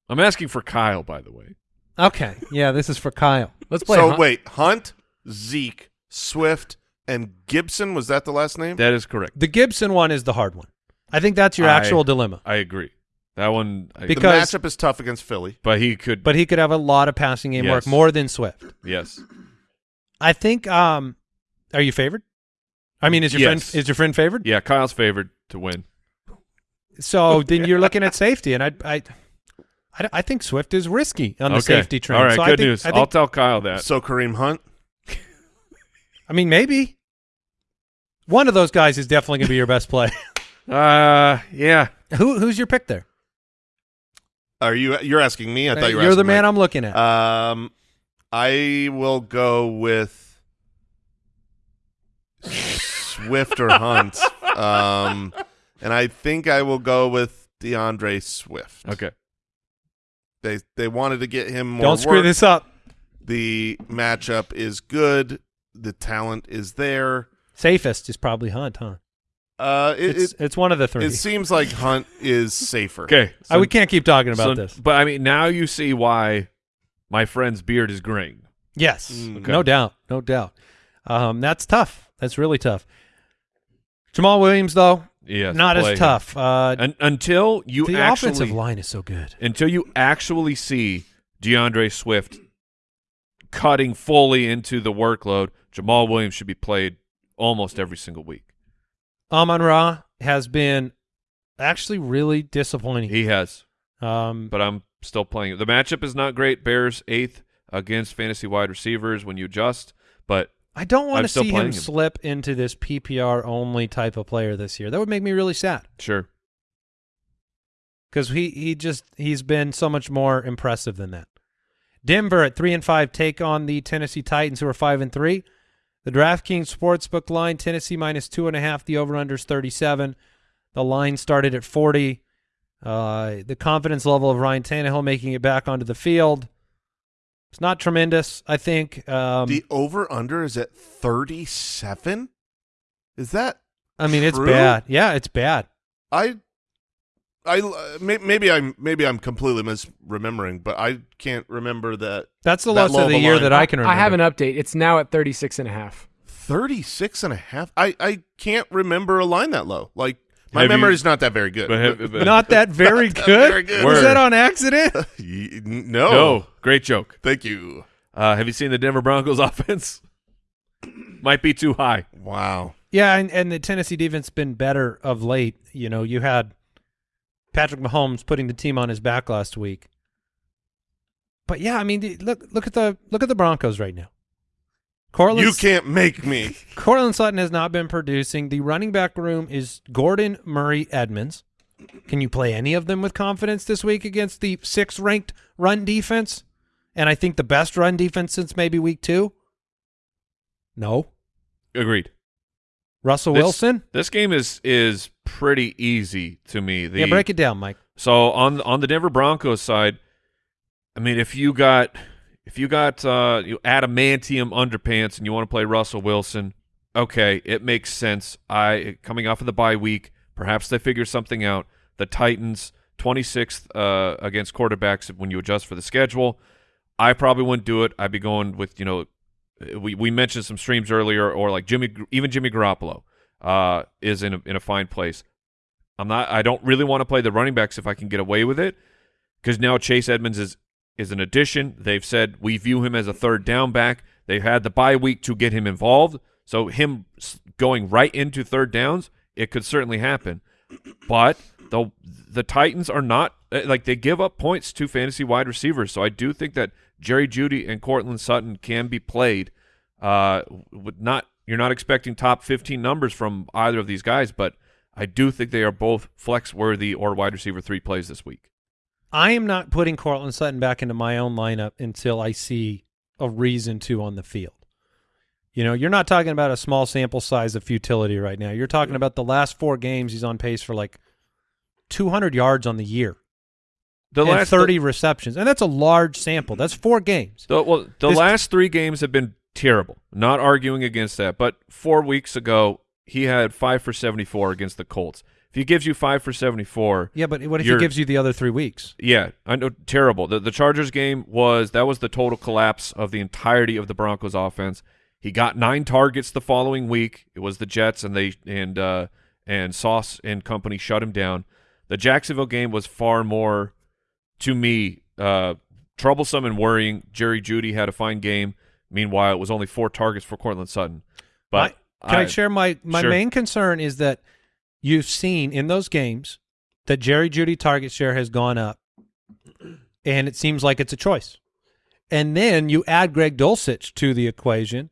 I'm asking for Kyle, by the way. Okay. Yeah, this is for Kyle. Let's play. So Hunt. wait, Hunt, Zeke, Swift, and Gibson. Was that the last name? That is correct. The Gibson one is the hard one. I think that's your I- actual dilemma. I agree. That one, I, the because- matchup is tough against Philly. but he could. But he could have a lot of passing game work more than Swift. yes, I think. Um, are you favored? I mean, is your Yes. friend is your friend favored? yeah. Kyle's favored to win. So then you're looking at safety, and I, I, I, I think Swift is risky on the okay. safety train. All right, So I good think- news. I, I'll tell Kyle that. So Kareem Hunt. I mean, maybe one of those guys is definitely going to be your best play. Uh, yeah. Who who's your pick there? Are you? You're asking me? I thought you were. You're the man Mike. I'm looking at. Um, I will go with Swift or Hunt. Um, and I think I will go with D'Andre Swift. Okay. They they wanted to get him more. Don't screw work. this up. The matchup is good. The talent is there. Safest is probably Hunt, huh? Uh, it, It's, it, it's one of the three. it seems like Hunt is safer. Okay. I, we can't keep talking about so- this. But I mean, now you see why my friend's beard is graying. Yes, Mm. Okay. no doubt, no doubt. Um, that's tough. That's really tough. Jamaal Williams, though, Yes. not play as tough. Uh, Un- until you the actually offensive line is so good. until you actually see D'Andre Swift cutting fully into the workload, Jamal Williams should be played almost every single week. Amon Ra has been actually really disappointing. He has, Um, but I'm still playing. The matchup is not great. Bears eighth against fantasy wide receivers when you adjust, but I don't want I'm to see him, him. slip into this PPR only type of player this year. That would make me really sad sure. because he he just he's been so much more impressive than that. Denver at three and five take on the Tennessee Titans, who are five and three. The DraftKings sportsbook line: Tennessee minus two and a half. The over/under is thirty-seven. The line started at forty. Uh, the confidence level of Ryan Tannehill making it back onto the field. It's not tremendous, I think. Um, The over under is at thirty seven. Is that I mean, it's bad. Yeah, it's bad. I? I maybe I'm maybe I'm completely misremembering, but I can't remember that That's the That lowest of of the year line. that I can remember. I have an update. It's now at 36 and a half. 36 and a half. I I can't remember a line that low. Like my Have you- memory is not that very good. But have- but- Not that very Not that good. very good. Was that on accident? No. no, great joke. Thank you. Uh, have you seen the Denver Broncos offense? Might be too high. Wow. yeah, and, and the Tennessee defense been better of late. You know, you had Patrick Mahomes putting the team on his back last week. But yeah, I mean, the- look look at the look at the Broncos right now. Courtland, You can't make me. Courtland Sutton has not been producing. The running back room is Gordon, Murray, Edmonds. Can you play any of them with confidence this week against the sixth ranked run defense? And I think the best run defense since maybe week two? No. Agreed. Russell This- Wilson? This game is is pretty easy to me. The, yeah, break it down, Mike. So on on the Denver Broncos side, I mean, if you got if you got uh, you adamantium underpants and you want to play Russell Wilson, okay, it makes sense. I coming off of the bye week, perhaps they figure something out. The Titans, twenty sixth uh, against quarterbacks when you adjust for the schedule. I probably wouldn't do it. I'd be going with you know, we we mentioned some streams earlier, or like Jimmy, even Jimmy Garoppolo uh, is in a, in a fine place. I'm not. I don't really want to play the running backs if I can get away with it, because now Chase Edmonds is is an addition. They've said we view him as a third down back. They had the bye week to get him involved, so him going right into third downs, it could certainly happen. But the the Titans are not eh, like they give up points to fantasy wide receivers, so I do think that Jerry Jeudy and Courtland Sutton can be played. Uh, not you're not expecting top 15 numbers from either of these guys, but I do think they are both flex worthy or wide receiver three plays this week. I am not putting Courtland Sutton back into my own lineup until I see a reason to on the field. You know, you're not talking about a small sample size of futility right now. You're talking about the last four games. He's on pace for like 200 yards on the year The and last 30 receptions, and that's a large sample. That's four games. The, well, the This- last three games have been terrible. Not arguing against that, but four weeks ago he had five for seventy-four against the Colts. If he gives you five for seventy-four, Yeah, but what if he gives you the other three weeks? yeah, I know terrible. The the Chargers game was that was the total collapse of the entirety of the Broncos offense. He got nine targets the following week. It was the Jets and they and uh and Sauce and company shut him down. The Jacksonville game was far more to me uh troublesome and worrying. Jerry Jeudy had a fine game. Meanwhile, it was only four targets for Courtland Sutton. But Can I, share my my Sure. main concern is that you've seen in those games that Jerry Jeudy target share has gone up and it seems like it's a choice. And then you add Greg Dulcich to the equation,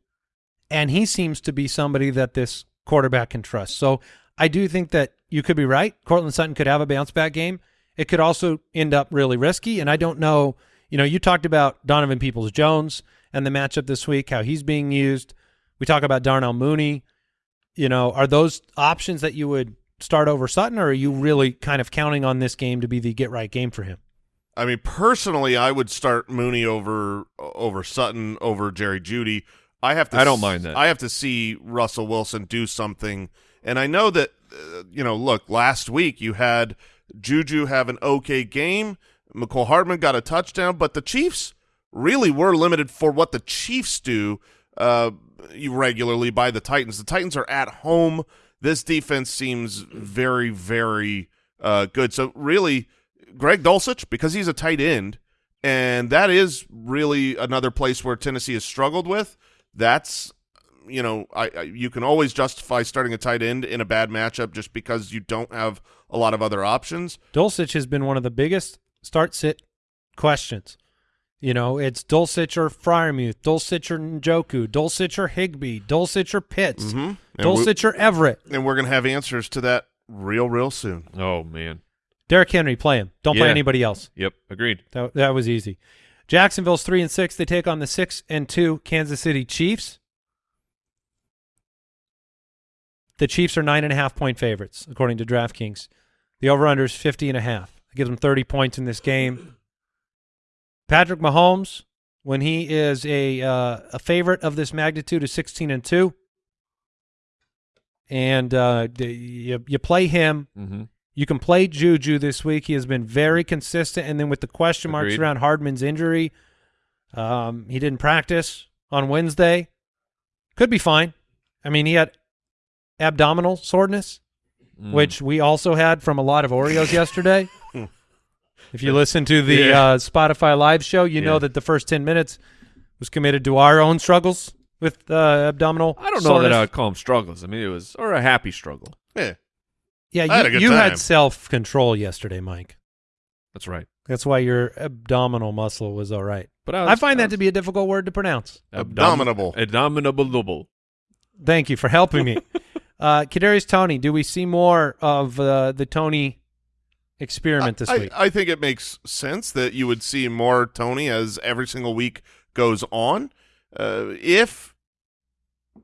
and he seems to be somebody that this quarterback can trust. So I do think that you could be right. Courtland Sutton could have a bounce back game. It could also end up really risky, and I don't know. You know, you talked about Donovan Peoples Jones and the matchup this week, how he's being used. We talk about Darnell Mooney. You know, are those options that you would start over Sutton, or are you really kind of counting on this game to be the get right game for him? I mean, personally, I would start Mooney over over Sutton over Jerry Jeudy. I have to. I don't mind that. I have to see Russell Wilson do something, and I know that uh, you know. Look, last week you had Juju have an okay game. Mecole Hardman got a touchdown, but the Chiefs really were limited for what the Chiefs do uh, regularly by the Titans. The Titans are at home. This defense seems very, very uh, good. So really, Greg Dulcich, because he's a tight end, and that is really another place where Tennessee has struggled with. That's you know, I, I, you can always justify starting a tight end in a bad matchup just because you don't have a lot of other options. Dulcich has been one of the biggest start sit questions. You know, it's Dulcich or Freiermuth, Dulcich or Njoku, Dulcich or Higbee, Dulcich or Pitts, Mm-hmm. And, Dulcich or Everett. and we're gonna have answers to that real, real soon. Oh man. Derrick Henry, play him. Don't play anybody else. Yep. Agreed. That that was easy. Jacksonville's three and six. They take on the six and two Kansas City Chiefs. The Chiefs are nine and a half point favorites, according to DraftKings. The over-under is 50 and a half. It gives them 30 points in this game. Patrick Mahomes, when he is a uh, a favorite of this magnitude, is 16 and two. And uh, you, you play him. Mm-hmm. You can play Juju this week. He has been very consistent. And then with the question marks Agreed. around Hardman's injury, um, he didn't practice on Wednesday. Could be fine. I mean, he had abdominal soreness, Mm. which we also had from a lot of Oreos yesterday. If you listen to the Yeah. uh, Spotify live show, you know that the first 10 minutes was committed to our own struggles with uh, abdominal I don't know soreness. that I would call them struggles. I mean, it was or a happy struggle. Yeah, Yeah, I you, good you had self-control yesterday, Mike. That's right. That's why your abdominal muscle was all right. But I find that to be a difficult word to pronounce. Abominable. Abominable. Thank you for helping me. uh, Kadarius Toney, do we see more of uh, the Toney experiment this I, week? I think it makes sense that you would see more Toney as every single week goes on. Uh, if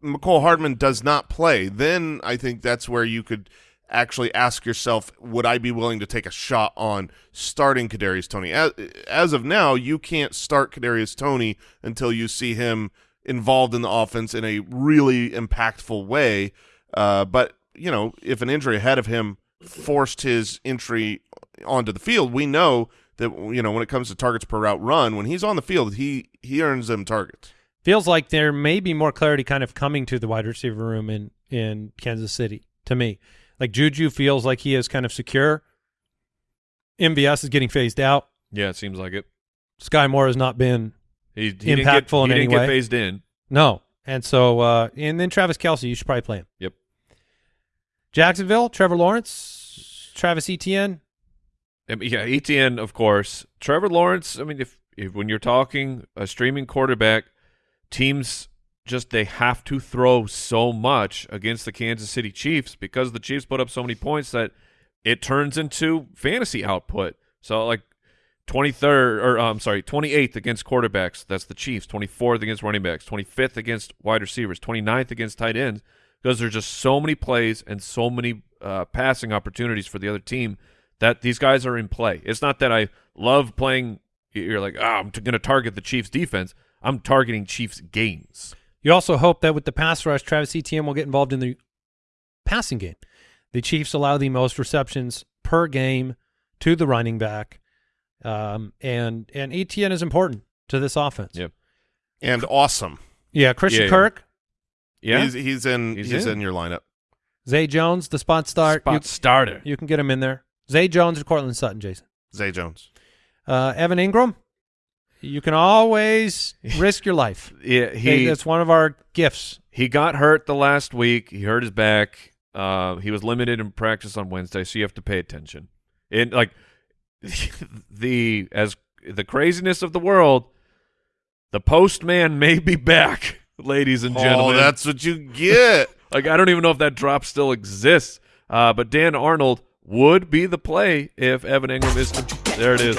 Mecole Hardman does not play, then I think that's where you could actually ask yourself, would I be willing to take a shot on starting Kadarius Toney? As, as of now, you can't start Kadarius Toney until you see him involved in the offense in a really impactful way. Uh, but you know, if an injury ahead of him forced his entry onto the field, we know that you know when it comes to targets per route run, when he's on the field, he he earns them targets. Feels like there may be more clarity kind of coming to the wide receiver room in, in Kansas City to me. Like Juju feels like he is kind of secure. MVS is getting phased out. Yeah, it seems like it. Skyy Moore has not been He, he didn't get, Impactful in he any didn't way. get phased in. No. And so, uh, and then Travis Kelce, you should probably play him. Yep. Jacksonville, Trevor Lawrence, Travis Etienne. I mean, yeah, Etienne, of course. Trevor Lawrence. I mean, if, if when you're talking a streaming quarterback, teams just they have to throw so much against the Kansas City Chiefs because the Chiefs put up so many points that it turns into fantasy output. So like 23rd or I'm sorry, 28th against quarterbacks, that's the Chiefs, 24th against running backs, 25th against wide receivers, 29th against tight ends because there's just so many plays and so many uh, passing opportunities for the other team that these guys are in play. It's not that I love playing you're like, "Ah, I'm going to target the Chiefs defense." I'm targeting Chiefs gains. You also hope that with the pass rush, Travis Etienne will get involved in the passing game. The Chiefs allow the most receptions per game to the running back, um, and and Etienne is important to this offense. Yep. And awesome. Yeah, Christian Yeah, yeah. Kirk, Yeah. he's, he's in. He's He's, in. in. your lineup. Zay Jones, the spot start. Spot You, starter. you can get him in there. Zay Jones or Courtland Sutton, Jason. Zay Jones. Uh, Evan Engram, you can always risk your life. Yeah, Hey, he that's one of our gifts. he got hurt the last week. He hurt his back. Uh, he was limited in practice on Wednesday, so you have to pay attention. And like the as the craziness of the world, the postman may be back, ladies and gentlemen. Oh, gentlemen. that's what you get. like I don't even know if that drop still exists. Uh, but Dan Arnold would be the play if Evan Engram is. there it is.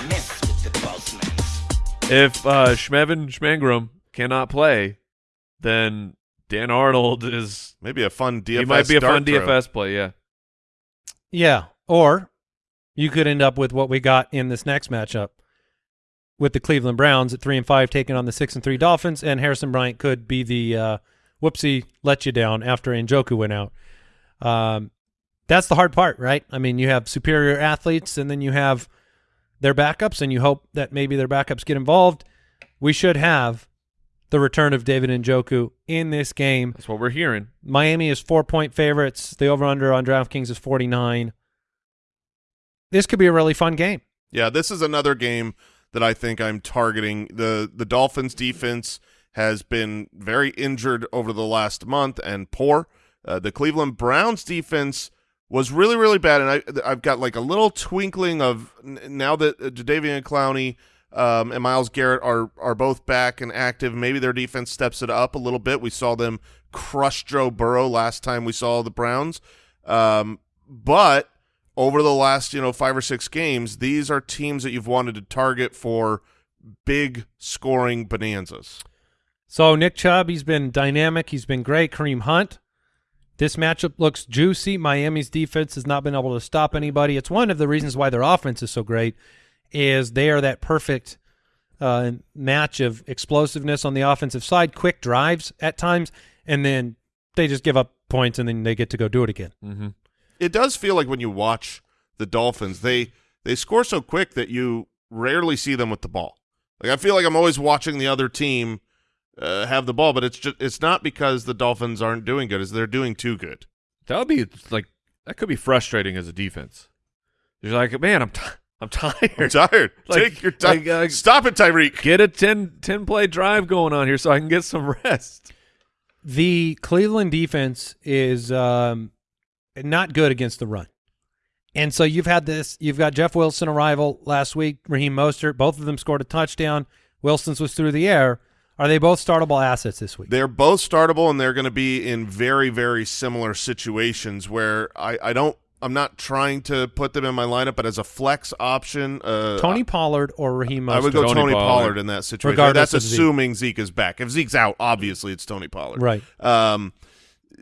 If uh, Schmevin Schmangram cannot play, then Dan Arnold is. Maybe a fun DFS. he might be a fun throw. DFS play. Yeah. Yeah, or you could end up with what we got in this next matchup with the Cleveland Browns at three and five taking on the six and three Dolphins, and Harrison Bryant could be the uh, whoopsie let you down after Njoku went out. Um, that's the hard part, right? I mean, you have superior athletes, and then you have their backups, and you hope that maybe their backups get involved. We should have the return of David Njoku in this game. That's what we're hearing. Miami is four point favorites. The over under on DraftKings is 49. This could be a really fun game. Yeah, this is another game that I think I'm targeting. The the Dolphins defense has been very injured over the last month and poor. Uh, the Cleveland Browns defense was really really bad, and I I've got like a little twinkling of now that uh, Jadeveon Clowney um, and Myles Garrett are are both back and active. Maybe their defense steps it up a little bit. We saw them crush Joe Burrow last time we saw the Browns, um, but over the last you know five or six games, these are teams that you've wanted to target for big scoring bonanzas. So Nick Chubb, he's been dynamic. He's been great. Kareem Hunt. This matchup looks juicy. Miami's defense has not been able to stop anybody. It's one of the reasons why their offense is so great is they are that perfect uh, match of explosiveness on the offensive side, quick drives at times, and then they just give up points and then they get to go do it again. Mm-hmm. It does feel like when you watch the Dolphins, they they score so quick that you rarely see them with the ball. Like I feel like I'm always watching the other team uh, have the ball, but it's just it's not because the Dolphins aren't doing good; it's they're doing too good. That would be like that could be frustrating as a defense. You're like, man, I'm t- I'm tired. I'm tired. Like- Take your time. like, uh, Stop it, Tyreek. Get a 10, 10 play drive going on here so I can get some rest. The Cleveland defense is um, not good against the run. And so you've had this, you've got Jeff Wilson arrival last week, Raheem Mostert, both of them scored a touchdown. Wilson's was through the air. Are they both startable assets this week? They're both startable, and they're going to be in very, very similar situations where I, I don't. I'm not trying to put them in my lineup, but as a flex option, uh, Tony Pollard or Raheem Mostert? I would go Tony Tony, Pollard. Pollard. in that situation. Regardless That's of Zeke. assuming Zeke is back. If Zeke's out, obviously it's Tony Pollard. Right. Um,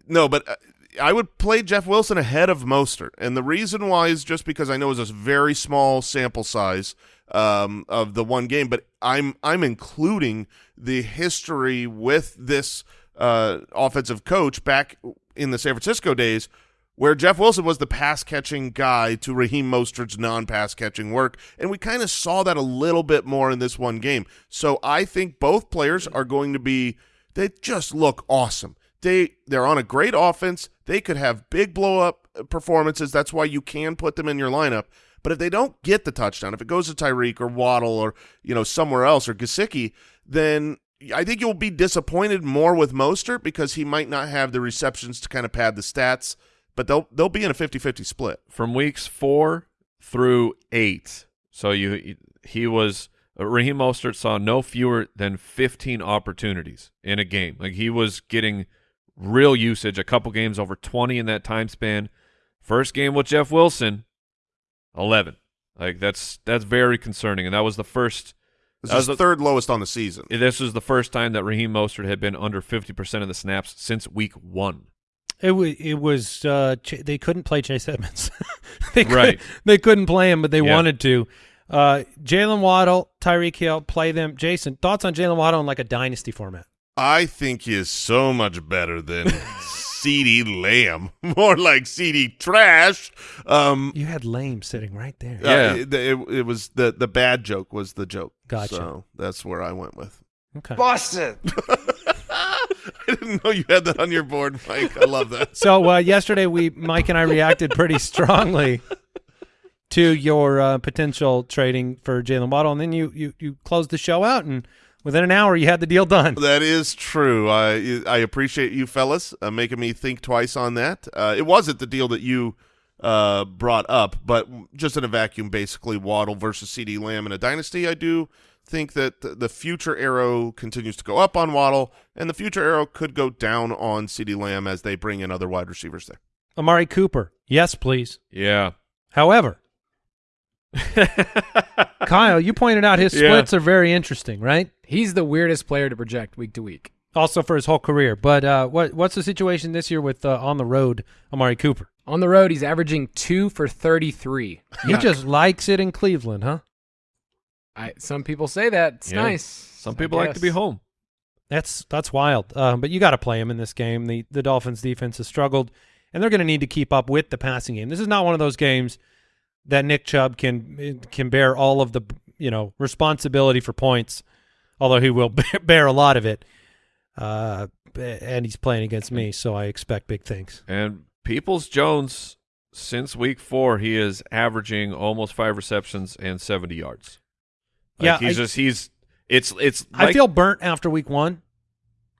no, but uh, I would play Jeff Wilson ahead of Mostert, and the reason why is just because I know it's a very small sample size um, of the one game, but I'm I'm including the history with this uh, offensive coach back in the San Francisco days. Where Jeff Wilson was the pass catching guy to Raheem Mostert's non pass catching work. And we kind of saw that a little bit more in this one game. So I think both players are going to be, they just look awesome. They they're on a great offense. They could have big blow up performances. That's why you can put them in your lineup. But if they don't get the touchdown, if it goes to Tyreek or Waddle or you know somewhere else or Gesicki, then I think you'll be disappointed more with Mostert because he might not have the receptions to kind of pad the stats. But they'll they'll be in a 50-50 split. From weeks four through eight, so you he was uh, Raheem Mostert saw no fewer than 15 opportunities in a game. Like he was getting real usage, a couple games over 20 in that time span. First game with Jeff Wilson, 11. Like that's that's very concerning, and that was the first. This That is was the- third lowest on the season. This was the first time that Raheem Mostert had been under 50% of the snaps since week one. It was. It was. Uh, Ch- they couldn't play Chase Edmonds. they could, Right. They couldn't play him, but they Yeah. wanted to. Uh, Jaylen Waddle, Tyreek Hill, play them. Jason, thoughts on Jaylen Waddle in like a dynasty format? I think he is so much better than CeeDee Lamb, more like CD Trash. Um, You had Lame sitting right there. uh, Yeah. it, it, it was the the bad joke was the joke. Gotcha. So that's where I went with. Okay. Busted. I didn't know you had that on your board, Mike. I love that. So uh, yesterday, we Mike and I reacted pretty strongly to your uh, potential trading for Jaylen Waddle, and then you you you closed the show out, and within an hour, you had the deal done. That is true. I I appreciate you fellas uh, making me think twice on that. Uh, it wasn't the deal that you uh, brought up, but just in a vacuum, basically Waddle versus CeeDee Lamb in a dynasty. I do think that the future arrow continues to go up on Waddle, and the future arrow could go down on CeeDee Lamb as they bring in other wide receivers there. Amari Cooper. Yes, please. Yeah. However, Kyle, you pointed out his Yeah. splits are very interesting, right? He's the weirdest player to project week to week. Also for his whole career. But uh, what what's the situation this year with uh, on the road Amari Cooper? On the road, he's averaging two for 33. He just likes it in Cleveland, huh? I, some people say that. It's Yeah. nice. Some people like to be home. That's that's wild. Um, but you got to play him in this game. The the Dolphins defense has struggled, and they're going to need to keep up with the passing game. This is not one of those games that Nick Chubb can can bear all of the you know responsibility for points, although he will bear a lot of it. Uh, and he's playing against me, so I expect big things. And Peoples Jones, since week four, he is averaging almost five receptions and 70 yards. Like, Yeah, He's I- just, he's, it's, it's, I feel burnt after week one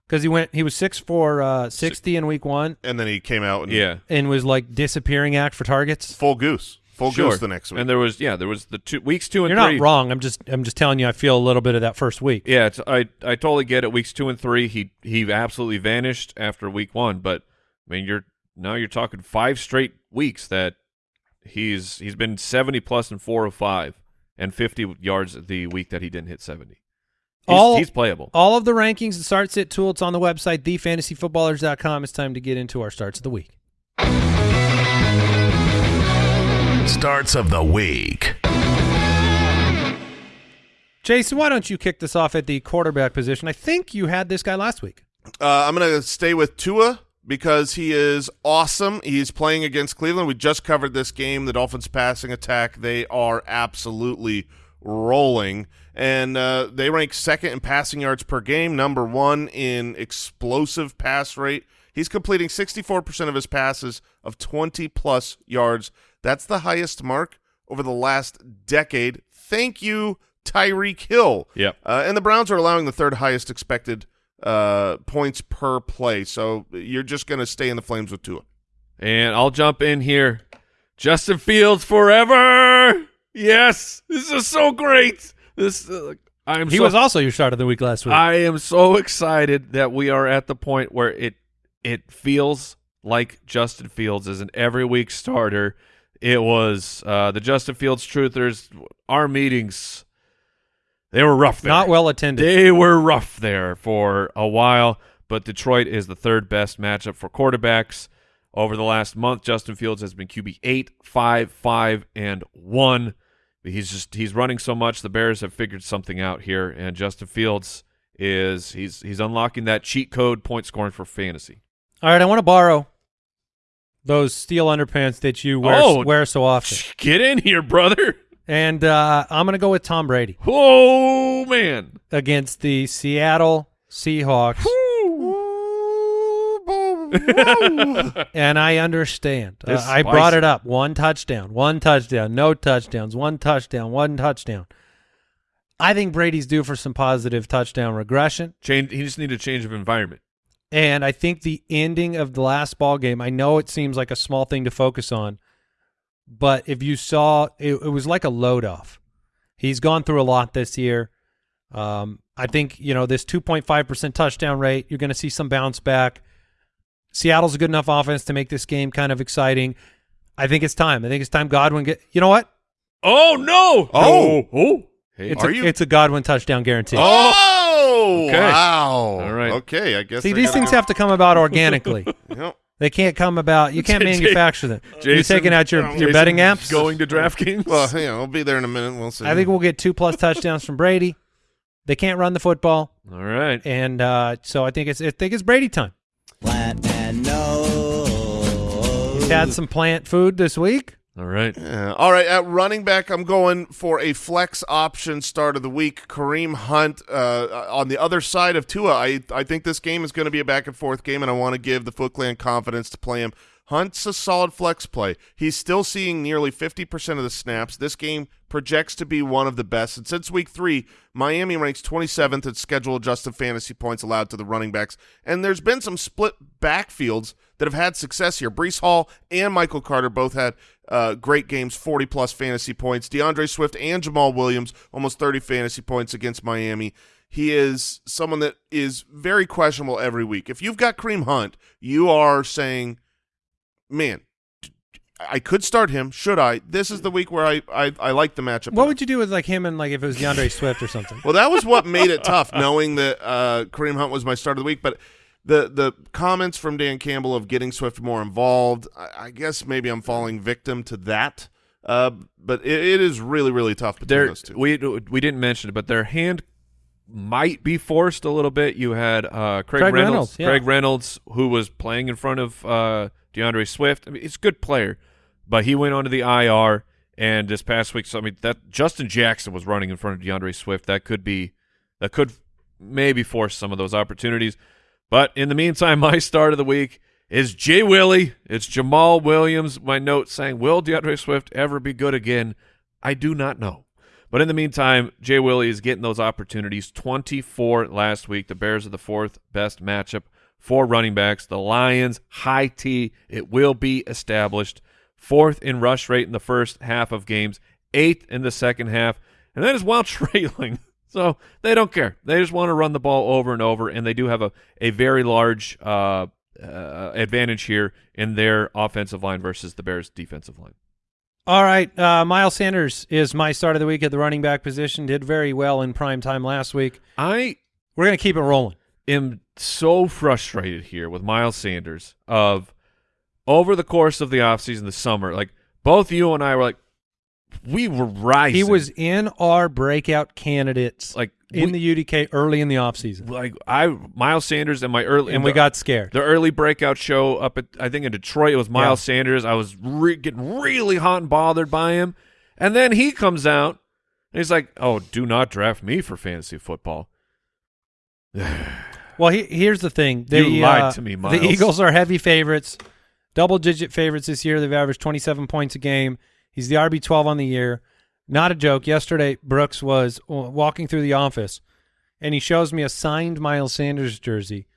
because he went he was six for uh, sixty in week one And then he came out and yeah. and was like disappearing act for targets. full goose, full Sure. goose the next week. And there was, yeah, there was the two weeks two and You're three. not wrong. I'm just I'm just telling you. I feel a little bit of that first week. Yeah, it's, I I totally get it. Weeks two and three, he he absolutely vanished after week one. But I mean, you're now you're talking five straight weeks that he's he's been seventy plus in four of five and fifty yards the week that he didn't hit seventy. He's, All- he's playable. All of the rankings and start sit tool. It's on the website, thefantasyfootballers.com. It's time to get into our starts of the week. Starts of the week. Jason, why don't you kick this off at the quarterback position? I think you had this guy last week. Uh, I'm going to stay with Tua because he is awesome. He's playing against Cleveland. We just covered this game, the Dolphins' passing attack. They are absolutely rolling, and uh, they rank second in passing yards per game, number one in explosive pass rate. He's completing 64% of his passes of 20-plus yards. That's the highest mark over the last decade. Thank you, Tyreek Hill. Yep. Uh, and the Browns are allowing the third highest expected uh, points per play. So you're just going to stay in the flames with Tua. And I'll jump in here. Justin Fields forever. Yes, this is so great. This uh, I'm He so, was also your start of the week last week. I am so excited that we are at the point where it it feels like Justin Fields is an every week starter. It was uh, the Justin Fields truthers. Our meetings, they were rough. There. Not well attended. They were rough there for a while, but Detroit is the third best matchup for quarterbacks. Over the last month, Justin Fields has been QB 8, 5, 5, and 1. He's just he's running so much. The Bears have figured something out here, and Justin Fields is he's he's unlocking that cheat code point scoring for fantasy. All right, I want to borrow those steel underpants that you wear, Oh. wear so often. Get in here, brother. And uh, I'm going to go with Tom Brady Oh man. against the Seattle Seahawks. and I understand. Uh, I brought it up. One touchdown, one touchdown, no touchdowns, one touchdown, one touchdown. I think Brady's due for some positive touchdown regression. Change he just need a change of environment. And I think the ending of the last ball game, I know it seems like a small thing to focus on, but if you saw, it, it was like a load off. He's gone through a lot this year. Um, I think, you know, this 2.5% touchdown rate, you're going to see some bounce back. Seattle's a good enough offense to make this game kind of exciting. I think it's time. I think it's time Godwin get, you know what? Oh no. Oh. Oh. Hey, It's Are a, you- it's a Godwin touchdown guarantee. Oh, Okay. wow. All right. Okay, I guess. See, I these things go- have to come about organically. Yep. They can't come about. You can't manufacture them. You're taking out your, your Jason betting apps. going to DraftKings. Well, yeah, I'll be there in a minute. We'll see. I think we'll get two plus touchdowns from Brady. They can't run the football, All right. and uh, so I think it's I think it's Brady time. Plant and nose. He's had some plant food this week. All right. All right, at running back, I'm going for a flex option start of the week. Kareem Hunt uh, on the other side of Tua. I I think this game is going to be a back and forth game, and I want to give the Foot Clan confidence to play him. Hunt's a solid flex play. He's still seeing nearly 50% of the snaps. This game projects to be one of the best. And since week three, Miami ranks 27th in schedule adjusted fantasy points allowed to the running backs. And there's been some split backfields that have had success here. Breece Hall and Michael Carter both had uh, great games, 40 plus fantasy points. D'Andre Swift and Jamaal Williams almost 30 fantasy points against Miami. He is someone that is very questionable every week. If you've got Kareem Hunt, you are saying, man, I could start him. Should I? This is the week where I I, I like the matchup. What would you do with like him and like if it was D'Andre Swift or something? Well, that was what made it tough, knowing that uh, Kareem Hunt was my start of the week. But the the comments from Dan Campbell of getting Swift more involved, I, I guess maybe I'm falling victim to that. Uh, but it, it is really really tough between Their, those two. we we didn't mention it, but their hand might be forced a little bit. You had uh, Craig, Craig Reynolds, Reynolds, yeah. Craig Reynolds, who was playing in front of uh, D'Andre Swift. I mean, he's a good player, but he went onto the IR. And this past week, so I mean, that Justin Jackson was running in front of D'Andre Swift. That could be, that could maybe force some of those opportunities. But in the meantime, my start of the week is Jay Willie. It's Jamaal Williams. My note saying, "Will D'Andre Swift ever be good again?" I do not know. But in the meantime, Jay Willie is getting those opportunities. 24 last week. The Bears are the fourth best matchup for running backs. The Lions, high T. It will be established. Fourth in rush rate in the first half of games. Eighth in the second half. And that is while trailing. So they don't care. They just want to run the ball over and over, and they do have a, a very large uh, uh, advantage here in their offensive line versus the Bears' defensive line. All right, uh, Miles Sanders is my start of the week at the running back position. Did very well in prime time last week. I We're gonna keep it rolling. I am so frustrated here with Miles Sanders of over the course of the offseason, the summer, like both you and I were like, we were rising. He was in our breakout candidates like in we- the UDK early in the offseason. like I Miles Sanders and my early and we the- got scared. the early breakout show up at I think in Detroit. It was Miles Yeah. Sanders. I was re- getting really hot and bothered by him, and then he comes out and he's like, "Oh, do not draft me for fantasy football." Well, he, here's the thing. The, You lied uh, to me, Miles. The Eagles are heavy favorites, double-digit favorites this year. They've averaged 27 points a game. He's the RB 12 on the year. Not a joke. Yesterday, Brooks was walking through the office, and he shows me a signed Miles Sanders jersey.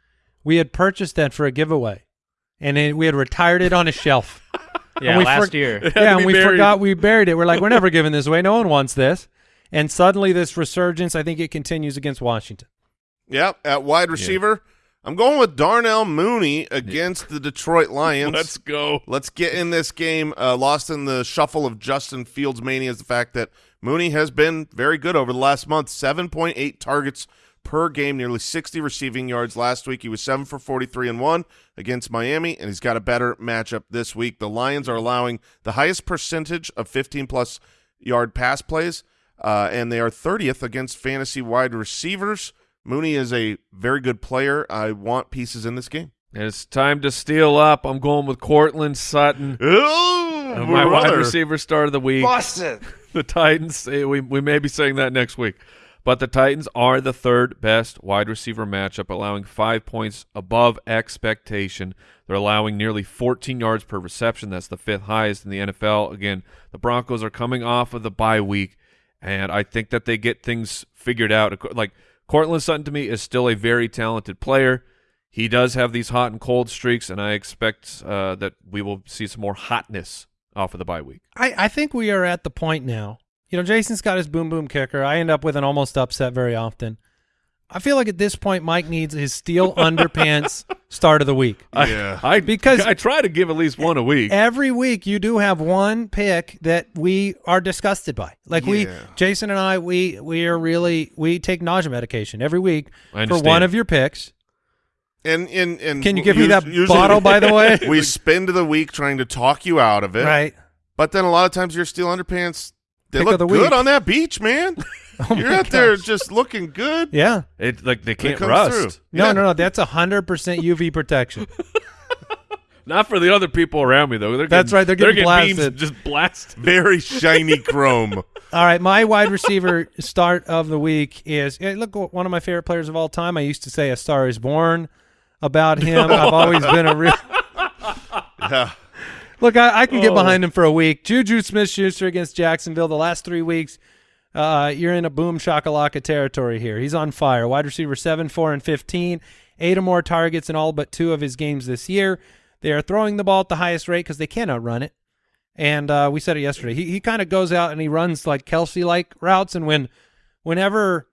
We had purchased that for a giveaway, and it, we had retired it on a shelf. Yeah, And we last for- year. yeah, and we buried. forgot we buried it. We're like, we're never giving this away. No one wants this. And suddenly, this resurgence, I think it continues against Washington. Yep, at wide receiver, I'm going with Darnell Mooney against the Detroit Lions. Let's go. Let's get in this game. Uh, lost in the shuffle of Justin Fields mania is the fact that Mooney has been very good over the last month. 7.8 targets per game, nearly 60 receiving yards. Last week he was 7 for 43 and 1 against Miami, and he's got a better matchup this week. The Lions are allowing the highest percentage of 15-plus yard pass plays, uh, and they are 30th against fantasy wide receivers. Mooney is a very good player. I want pieces in this game. It's time to steal up. I'm going with Courtland Sutton. Oh, Uh, my wide receiver start of the week. Boston. the Titans. eh, We we may be saying that next week, but the Titans are the third best wide receiver matchup, allowing five points above expectation. They're allowing nearly 14 yards per reception. That's the fifth highest in the NFL. Again, the Broncos are coming off of the bye week, and I think that they get things figured out. Like Courtland Sutton to me is still a very talented player. He does have these hot and cold streaks, and I expect uh, that we will see some more hotness off of the bye week. I, I think we are at the point now. You know, Jason's got his boom boom kicker. I end up with an almost upset very often. I feel like at this point, Mike needs his steel underpants start of the week. Yeah. I Because- I try to give at least one a week. Every week, you do have one pick that we are disgusted by. Like we, Jason and I, we we are really we take nausea medication every week for one of your picks. And, and, and Can you give me that usually- bottle, by the way? we spend the week trying to talk you out of it. Right. But then a lot of times your steel underpants, they Pick look the good week. On that beach, man. Oh You're out there just looking good. Yeah. It like they can't comes rust. through. No, Yeah. no, no. That's hundred percent UV protection. Not for the other people around me though. They're That's getting, right, they're getting beams blasted. just blasted. Very shiny chrome. All right, my wide receiver start of the week is look one of my favorite players of all time. I used to say a star is born about him. I've always been a real Yeah. look. I, I can Oh. get behind him for a week. Juju Smith-Schuster against Jacksonville. The last three weeks, uh, you're in a boom shakalaka territory here. He's on fire. Wide receiver seven, four, and fifteen. Eight or more targets in all but two of his games this year. They are throwing the ball at the highest rate because they cannot run it. And uh, we said it yesterday. He he kind of goes out and he runs like Kelce like routes, and when whenever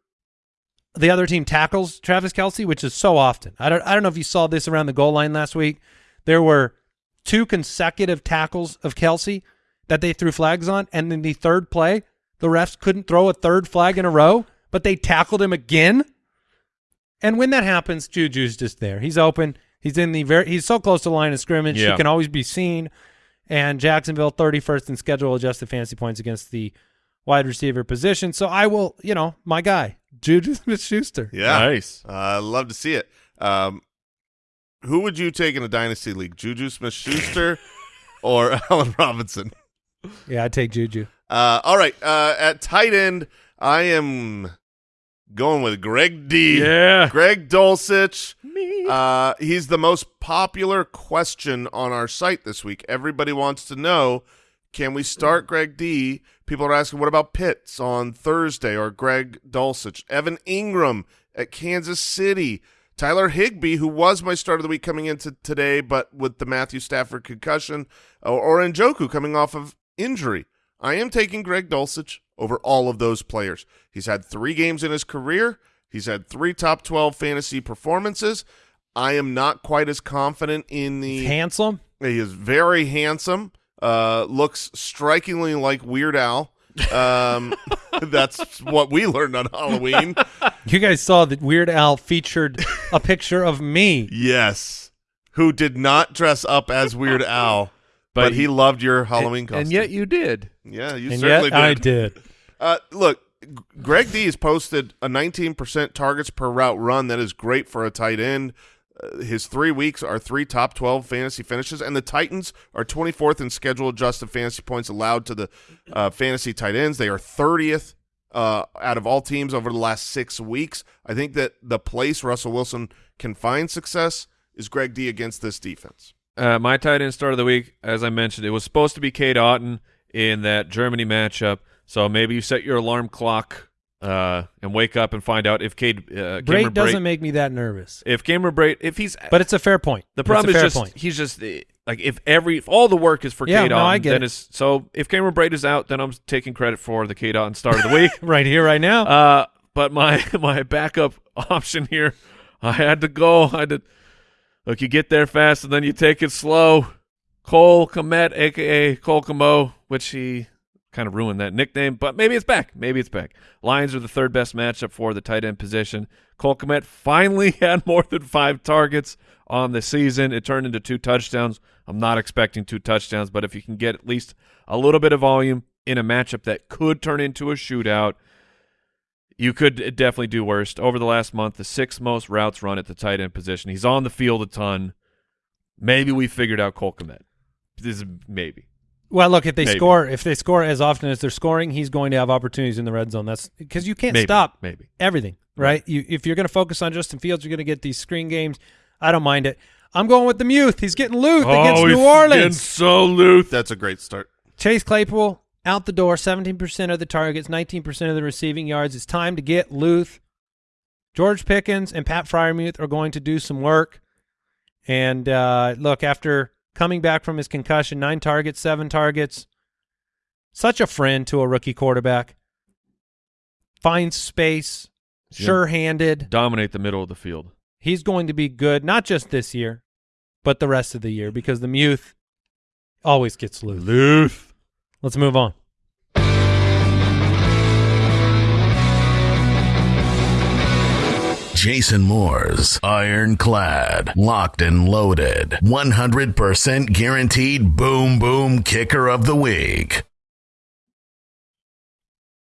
the other team tackles Travis Kelce, which is so often. I don't I don't know if you saw this around the goal line last week. There were two consecutive tackles of Kelce that they threw flags on, and then the third play, the refs couldn't throw a third flag in a row, but they tackled him again. And when that happens, Juju's just there. He's open. He's in the very. He's so close to the line of scrimmage. Yeah. He can always be seen. And Jacksonville 31st in schedule adjusted fantasy points against the wide receiver position. So I will, you know, my guy, Juju Smith-Schuster. Yeah. Nice. Uh, love to see it. Um, who would you take in a dynasty league? Juju Smith-Schuster or Allen Robinson? Yeah, I take Juju. Uh, all right. Uh, at tight end, I am going with Greg D. Yeah. Greg Dulcich. Uh, he's the most popular question on our site this week. Everybody wants to know, can we start Greg D? People are asking, what about Pitts on Thursday or Greg Dulcich? Evan Engram at Kansas City. Tyler Higbee, who was my start of the week coming into today, but with the Matthew Stafford concussion, or, or Njoku coming off of injury. I am taking Greg Dulcich over all of those players. He's had three games in his career. He's had three top 12 fantasy performances. I am not quite as confident in the. Handsome. He is very handsome. Uh, looks strikingly like Weird Al. Um, that's what we learned on Halloween. You guys saw that Weird Al featured a picture of me. yes, who did not dress up as Weird Al, but, But he he- loved your Halloween and, costume. and yet you did. yeah, you and certainly yet I did. did. Uh, look, Greg D has posted a 19% targets per route run. That is great for a tight end. Uh, his three weeks are three top 12 fantasy finishes, and the Titans are 24th in schedule adjusted fantasy points allowed to the uh, fantasy tight ends. They are 30th uh, out of all teams over the last six weeks. I think that the place Russell Wilson can find success is Greg D against this defense. Uh, my tight end start of the week, as I mentioned, it was supposed to be Cade Otton in that Germany matchup. So maybe you set your alarm clock uh, and wake up and find out if Cade uh, Brate doesn't Brate, make me that nervous. if Cameron Brate, if he's But it's a fair point. the problem is fair just point. he's just like if every if all the work is for Yeah, Cade no, Otton, I get then it. it's so if Cameron Brate is out, then I'm taking credit for the Cade Otton start of the week. right here, right now. Uh, but my my backup option here, I had to go. I had to look. You get there fast, and then you take it slow. Cole Kmet, aka Cole Komo, which he kind of ruined that nickname, but maybe it's back. Maybe it's back. Lions are the third best matchup for the tight end position. Cole Kmet finally had more than five targets on the season. It turned into two touchdowns. I'm not expecting two touchdowns, but if you can get at least a little bit of volume in a matchup that could turn into a shootout, you could definitely do worse. Over the last month, the six most routes run at the tight end position. He's on the field a ton. Maybe we figured out Cole Kmet. This is maybe. well, look, if they maybe. score, if they score as often as they're scoring, he's going to have opportunities in the red zone. That's because you can't Maybe. stop Maybe. everything, right? You if you're going to focus on Justin Fields, you're going to get these screen games. I don't mind it. I'm going with the Muth. He's getting Luth oh, against Oh, he's New getting Orleans. so loose. That's a great start. Chase Claypool out the door, 17% of the targets, 19% of the receiving yards. It's time to get Luth. George Pickens and Pat Freiermuth are going to do some work. And uh, look, after coming back from his concussion, nine targets, seven targets, such a friend to a rookie quarterback. Finds space, Yeah. sure-handed. Dominate the middle of the field. He's going to be good, not just this year, but the rest of the year because the Muth always gets loose. Luth. Let's move on. Jason Moore's Ironclad, Locked and Loaded, 100% guaranteed boom boom kicker of the week.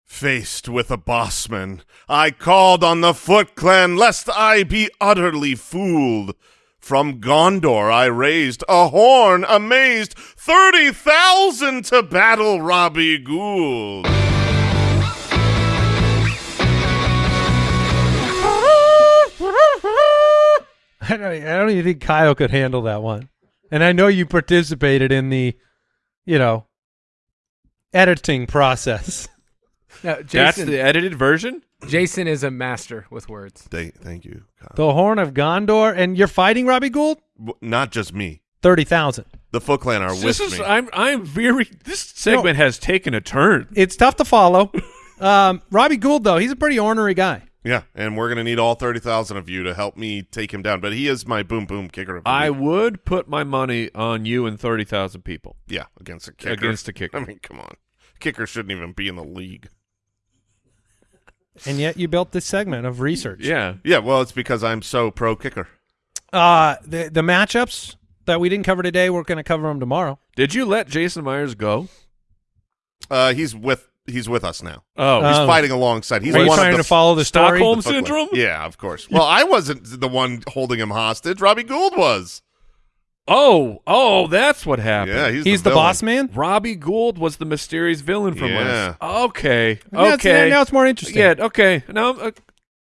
Faced with a bossman, I called on the Foot Clan lest I be utterly fooled. From Gondor I raised a horn, amazed thirty thousand to battle Robbie Gould. I don't, I don't even think Kyle could handle that one. And I know you participated in the, you know, editing process. No, That's Jason, the edited version? Jason is a master with words. Thank, thank you, Kyle. The Horn of Gondor, and you're fighting Robbie Gould? W- Not just me. thirty thousand. The Foot Clan are This with is me. I'm I'm very this segment has taken a turn. It's tough to follow. um, Robbie Gould though, he's a pretty ornery guy. yeah, and we're gonna need all thirty thousand of you to help me take him down. But he is my boom boom kicker. Of I week. would put my money on you and thirty thousand people. yeah against a kicker. Against a kicker. I mean, come on, kicker shouldn't even be in the league. And yet you built this segment of research. Yeah. Yeah, well, it's because I'm so pro kicker. Uh, the the matchups that we didn't cover today, we're going to cover them tomorrow. Did you let Jason Myers go? Uh, he's with he's with us now. Oh, He's Oh. fighting alongside. He's Are you one trying of to follow the story? Stockholm Foot Clan. syndrome? Yeah, of course. Well, I wasn't the one holding him hostage. Robbie Gould was. Oh, oh, that's what happened. Yeah, he's, He's the, villain. boss man. Robbie Gould was the mysterious villain from Yeah. last. Okay. Now it's- Okay. now it's more interesting. Yeah. Okay. Now uh,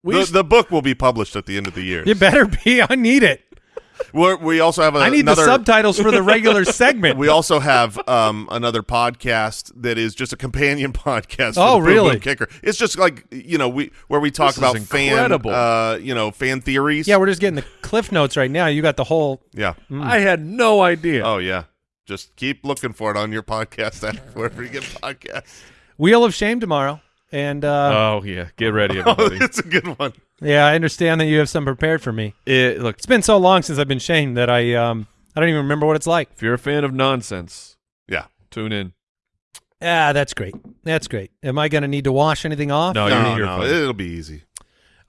we The, just- the book will be published at the end of the year. You better be. I need it. We're, we also have a, I need another. the subtitles for the regular segment. we also have um, another podcast that is just a companion podcast. for Oh, the Boom really? Boom Kicker. It's just like you know we where we talk This about fan, uh, you know, fan theories. yeah, we're just getting the cliff notes right now. You got the whole. yeah. I had no idea. Oh yeah. Just keep looking for it on your podcast app wherever you get podcasts. Wheel of Shame tomorrow. And uh, Oh yeah. Get ready, Oh, everybody. it's a good one. yeah, I understand that you have some prepared for me. it, look, It's been so long since I've been shamed that I um I don't even remember what it's like. if you're a fan of nonsense, Yeah. tune in. Ah, that's great. That's great. Am I going to need to wash anything off? No, no, you're here. no, it'll be easy.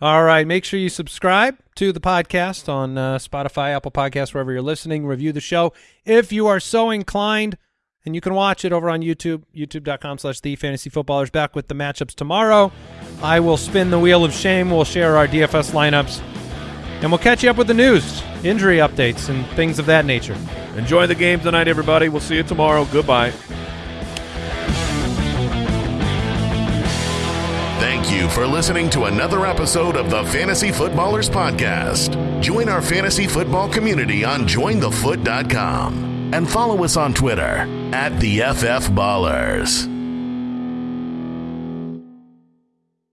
All right. Make sure you subscribe to the podcast on uh, Spotify, Apple Podcasts, wherever you're listening. Review the show if you are so inclined. And you can watch it over on YouTube, youtube.com slash the fantasy footballers. Back with the matchups tomorrow. I will spin the wheel of shame. We'll share our DFS lineups. And we'll catch you up with the news, injury updates, and things of that nature. Enjoy the game tonight, everybody. We'll see you tomorrow. Goodbye. Thank you for listening to another episode of the Fantasy Footballers Podcast. Join our fantasy football community on jointhefoot.com and follow us on Twitter at the FF Ballers.